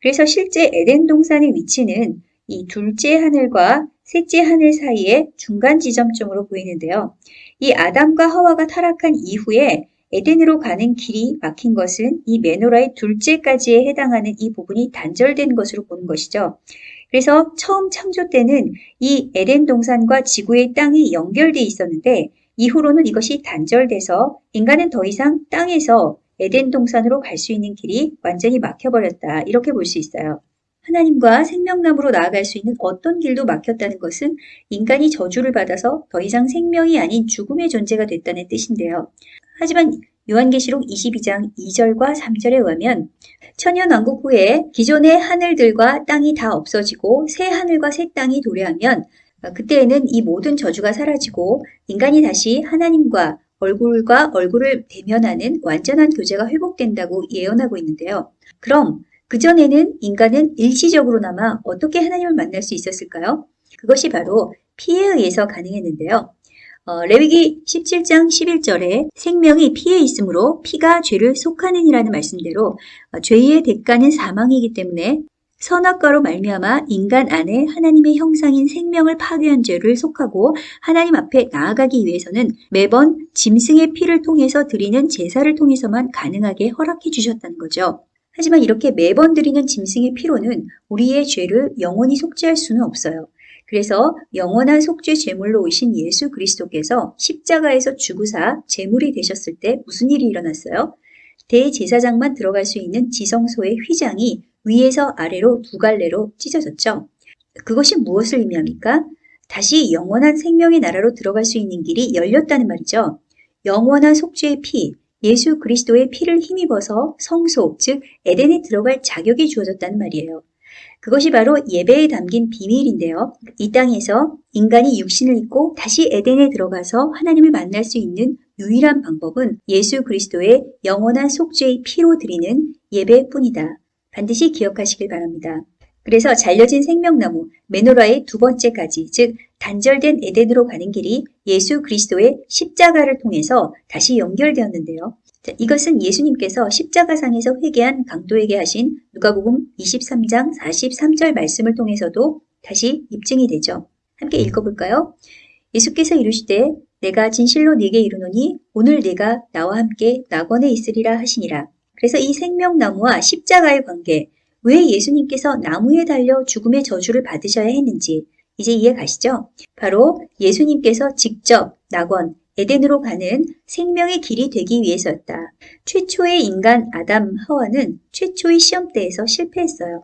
그래서 실제 에덴 동산의 위치는 이 둘째 하늘과 셋째 하늘 사이의 중간 지점점으로 보이는데요. 이 아담과 하와가 타락한 이후에 에덴으로 가는 길이 막힌 것은 이 메노라의 둘째까지에 해당하는 이 부분이 단절된 것으로 보는 것이죠. 그래서 처음 창조 때는 이 에덴 동산과 지구의 땅이 연결돼 있었는데 이후로는 이것이 단절돼서 인간은 더 이상 땅에서 에덴 동산으로 갈 수 있는 길이 완전히 막혀버렸다. 이렇게 볼 수 있어요. 하나님과 생명나무로 나아갈 수 있는 어떤 길도 막혔다는 것은 인간이 저주를 받아서 더 이상 생명이 아닌 죽음의 존재가 됐다는 뜻인데요. 하지만 요한계시록 22장 2절과 3절에 의하면 천연왕국 후에 기존의 하늘들과 땅이 다 없어지고 새 하늘과 새 땅이 도래하면 그때에는 이 모든 저주가 사라지고 인간이 다시 하나님과 얼굴과 얼굴을 대면하는 완전한 교제가 회복된다고 예언하고 있는데요. 그럼 그전에는 인간은 일시적으로나마 어떻게 하나님을 만날 수 있었을까요? 그것이 바로 피에 의해서 가능했는데요. 어, 레위기 17장 11절에 생명이 피에 있으므로 피가 죄를 속하는이라는 말씀대로 어, 죄의 대가는 사망이기 때문에 선악과로 말미암아 인간 안에 하나님의 형상인 생명을 파괴한 죄를 속하고 하나님 앞에 나아가기 위해서는 매번 짐승의 피를 통해서 드리는 제사를 통해서만 가능하게 허락해 주셨다는 거죠. 하지만 이렇게 매번 드리는 짐승의 피로는 우리의 죄를 영원히 속죄할 수는 없어요. 그래서 영원한 속죄 제물로 오신 예수 그리스도께서 십자가에서 죽으사 제물이 되셨을 때 무슨 일이 일어났어요? 대제사장만 들어갈 수 있는 지성소의 휘장이 위에서 아래로 두 갈래로 찢어졌죠. 그것이 무엇을 의미합니까? 다시 영원한 생명의 나라로 들어갈 수 있는 길이 열렸다는 말이죠. 영원한 속죄의 피, 예수 그리스도의 피를 힘입어서 성소, 즉 에덴에 들어갈 자격이 주어졌다는 말이에요. 그것이 바로 예배에 담긴 비밀인데요. 이 땅에서 인간이 육신을 입고 다시 에덴에 들어가서 하나님을 만날 수 있는 유일한 방법은 예수 그리스도의 영원한 속죄의 피로 드리는 예배뿐이다. 반드시 기억하시길 바랍니다. 그래서 잘려진 생명나무 메노라의 두 번째 가지, 즉 단절된 에덴으로 가는 길이 예수 그리스도의 십자가를 통해서 다시 연결되었는데요. 자, 이것은 예수님께서 십자가상에서 회개한 강도에게 하신 누가복음 23장 43절 말씀을 통해서도 다시 입증이 되죠. 함께 읽어볼까요? 예수께서 이르시되 내가 진실로 네게 이르노니 오늘 네가 나와 함께 낙원에 있으리라 하시니라. 그래서 이 생명나무와 십자가의 관계, 왜 예수님께서 나무에 달려 죽음의 저주를 받으셔야 했는지 이제 이해 가시죠? 바로 예수님께서 직접 낙원, 에덴으로 가는 생명의 길이 되기 위해서였다. 최초의 인간 아담 하와는 최초의 시험대에서 실패했어요.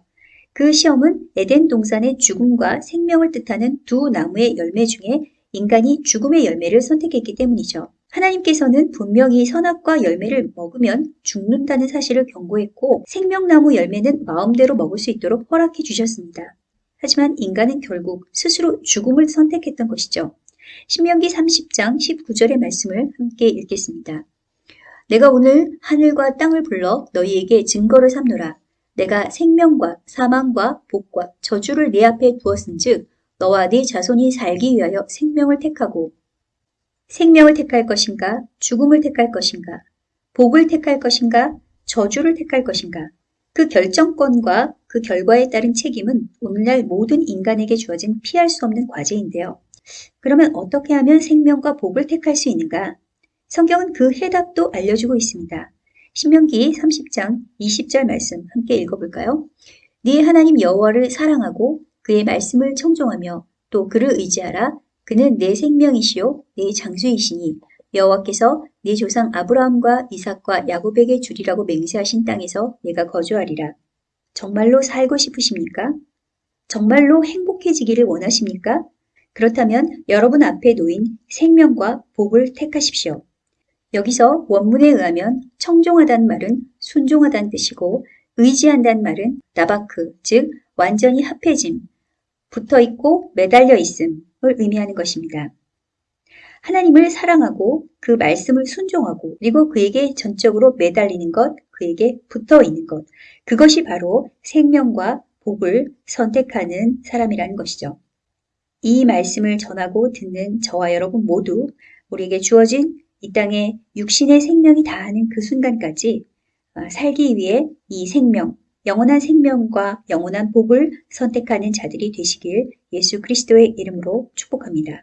그 시험은 에덴 동산의 죽음과 생명을 뜻하는 두 나무의 열매 중에 인간이 죽음의 열매를 선택했기 때문이죠. 하나님께서는 분명히 선악과 열매를 먹으면 죽는다는 사실을 경고했고 생명나무 열매는 마음대로 먹을 수 있도록 허락해 주셨습니다. 하지만 인간은 결국 스스로 죽음을 선택했던 것이죠. 신명기 30장 19절의 말씀을 함께 읽겠습니다. 내가 오늘 하늘과 땅을 불러 너희에게 증거를 삼노라. 내가 생명과 사망과 복과 저주를 내 앞에 두었은즉 너와 네 자손이 살기 위하여 생명을 택하고 생명을 택할 것인가 죽음을 택할 것인가 복을 택할 것인가 저주를 택할 것인가 그 결정권과 그 결과에 따른 책임은 오늘날 모든 인간에게 주어진 피할 수 없는 과제인데요. 그러면 어떻게 하면 생명과 복을 택할 수 있는가? 성경은 그 해답도 알려주고 있습니다. 신명기 30장 20절 말씀 함께 읽어볼까요? 네 하나님 여호와를 사랑하고 그의 말씀을 청종하며 또 그를 의지하라. 그는 내 생명이시요 내 장수이시니 여호와께서 네 조상 아브라함과 이삭과 야곱에게 주리라고 맹세하신 땅에서 내가 거주하리라. 정말로 살고 싶으십니까? 정말로 행복해지기를 원하십니까? 그렇다면 여러분 앞에 놓인 생명과 복을 택하십시오. 여기서 원문에 의하면 청종하다는 말은 순종하다는 뜻이고 의지한다는 말은 나바크, 즉 완전히 합해짐, 붙어 있고 매달려 있음을 의미하는 것입니다. 하나님을 사랑하고 그 말씀을 순종하고 그리고 그에게 전적으로 매달리는 것, 그에게 붙어 있는 것. 그것이 바로 생명과 복을 선택하는 사람이라는 것이죠. 이 말씀을 전하고 듣는 저와 여러분 모두 우리에게 주어진 이 땅에 육신의 생명이 다하는 그 순간까지 어, 살기 위해 이 생명, 영원한 생명과 영원한 복을 선택하는 자들이 되시길 예수 그리스도의 이름으로 축복합니다.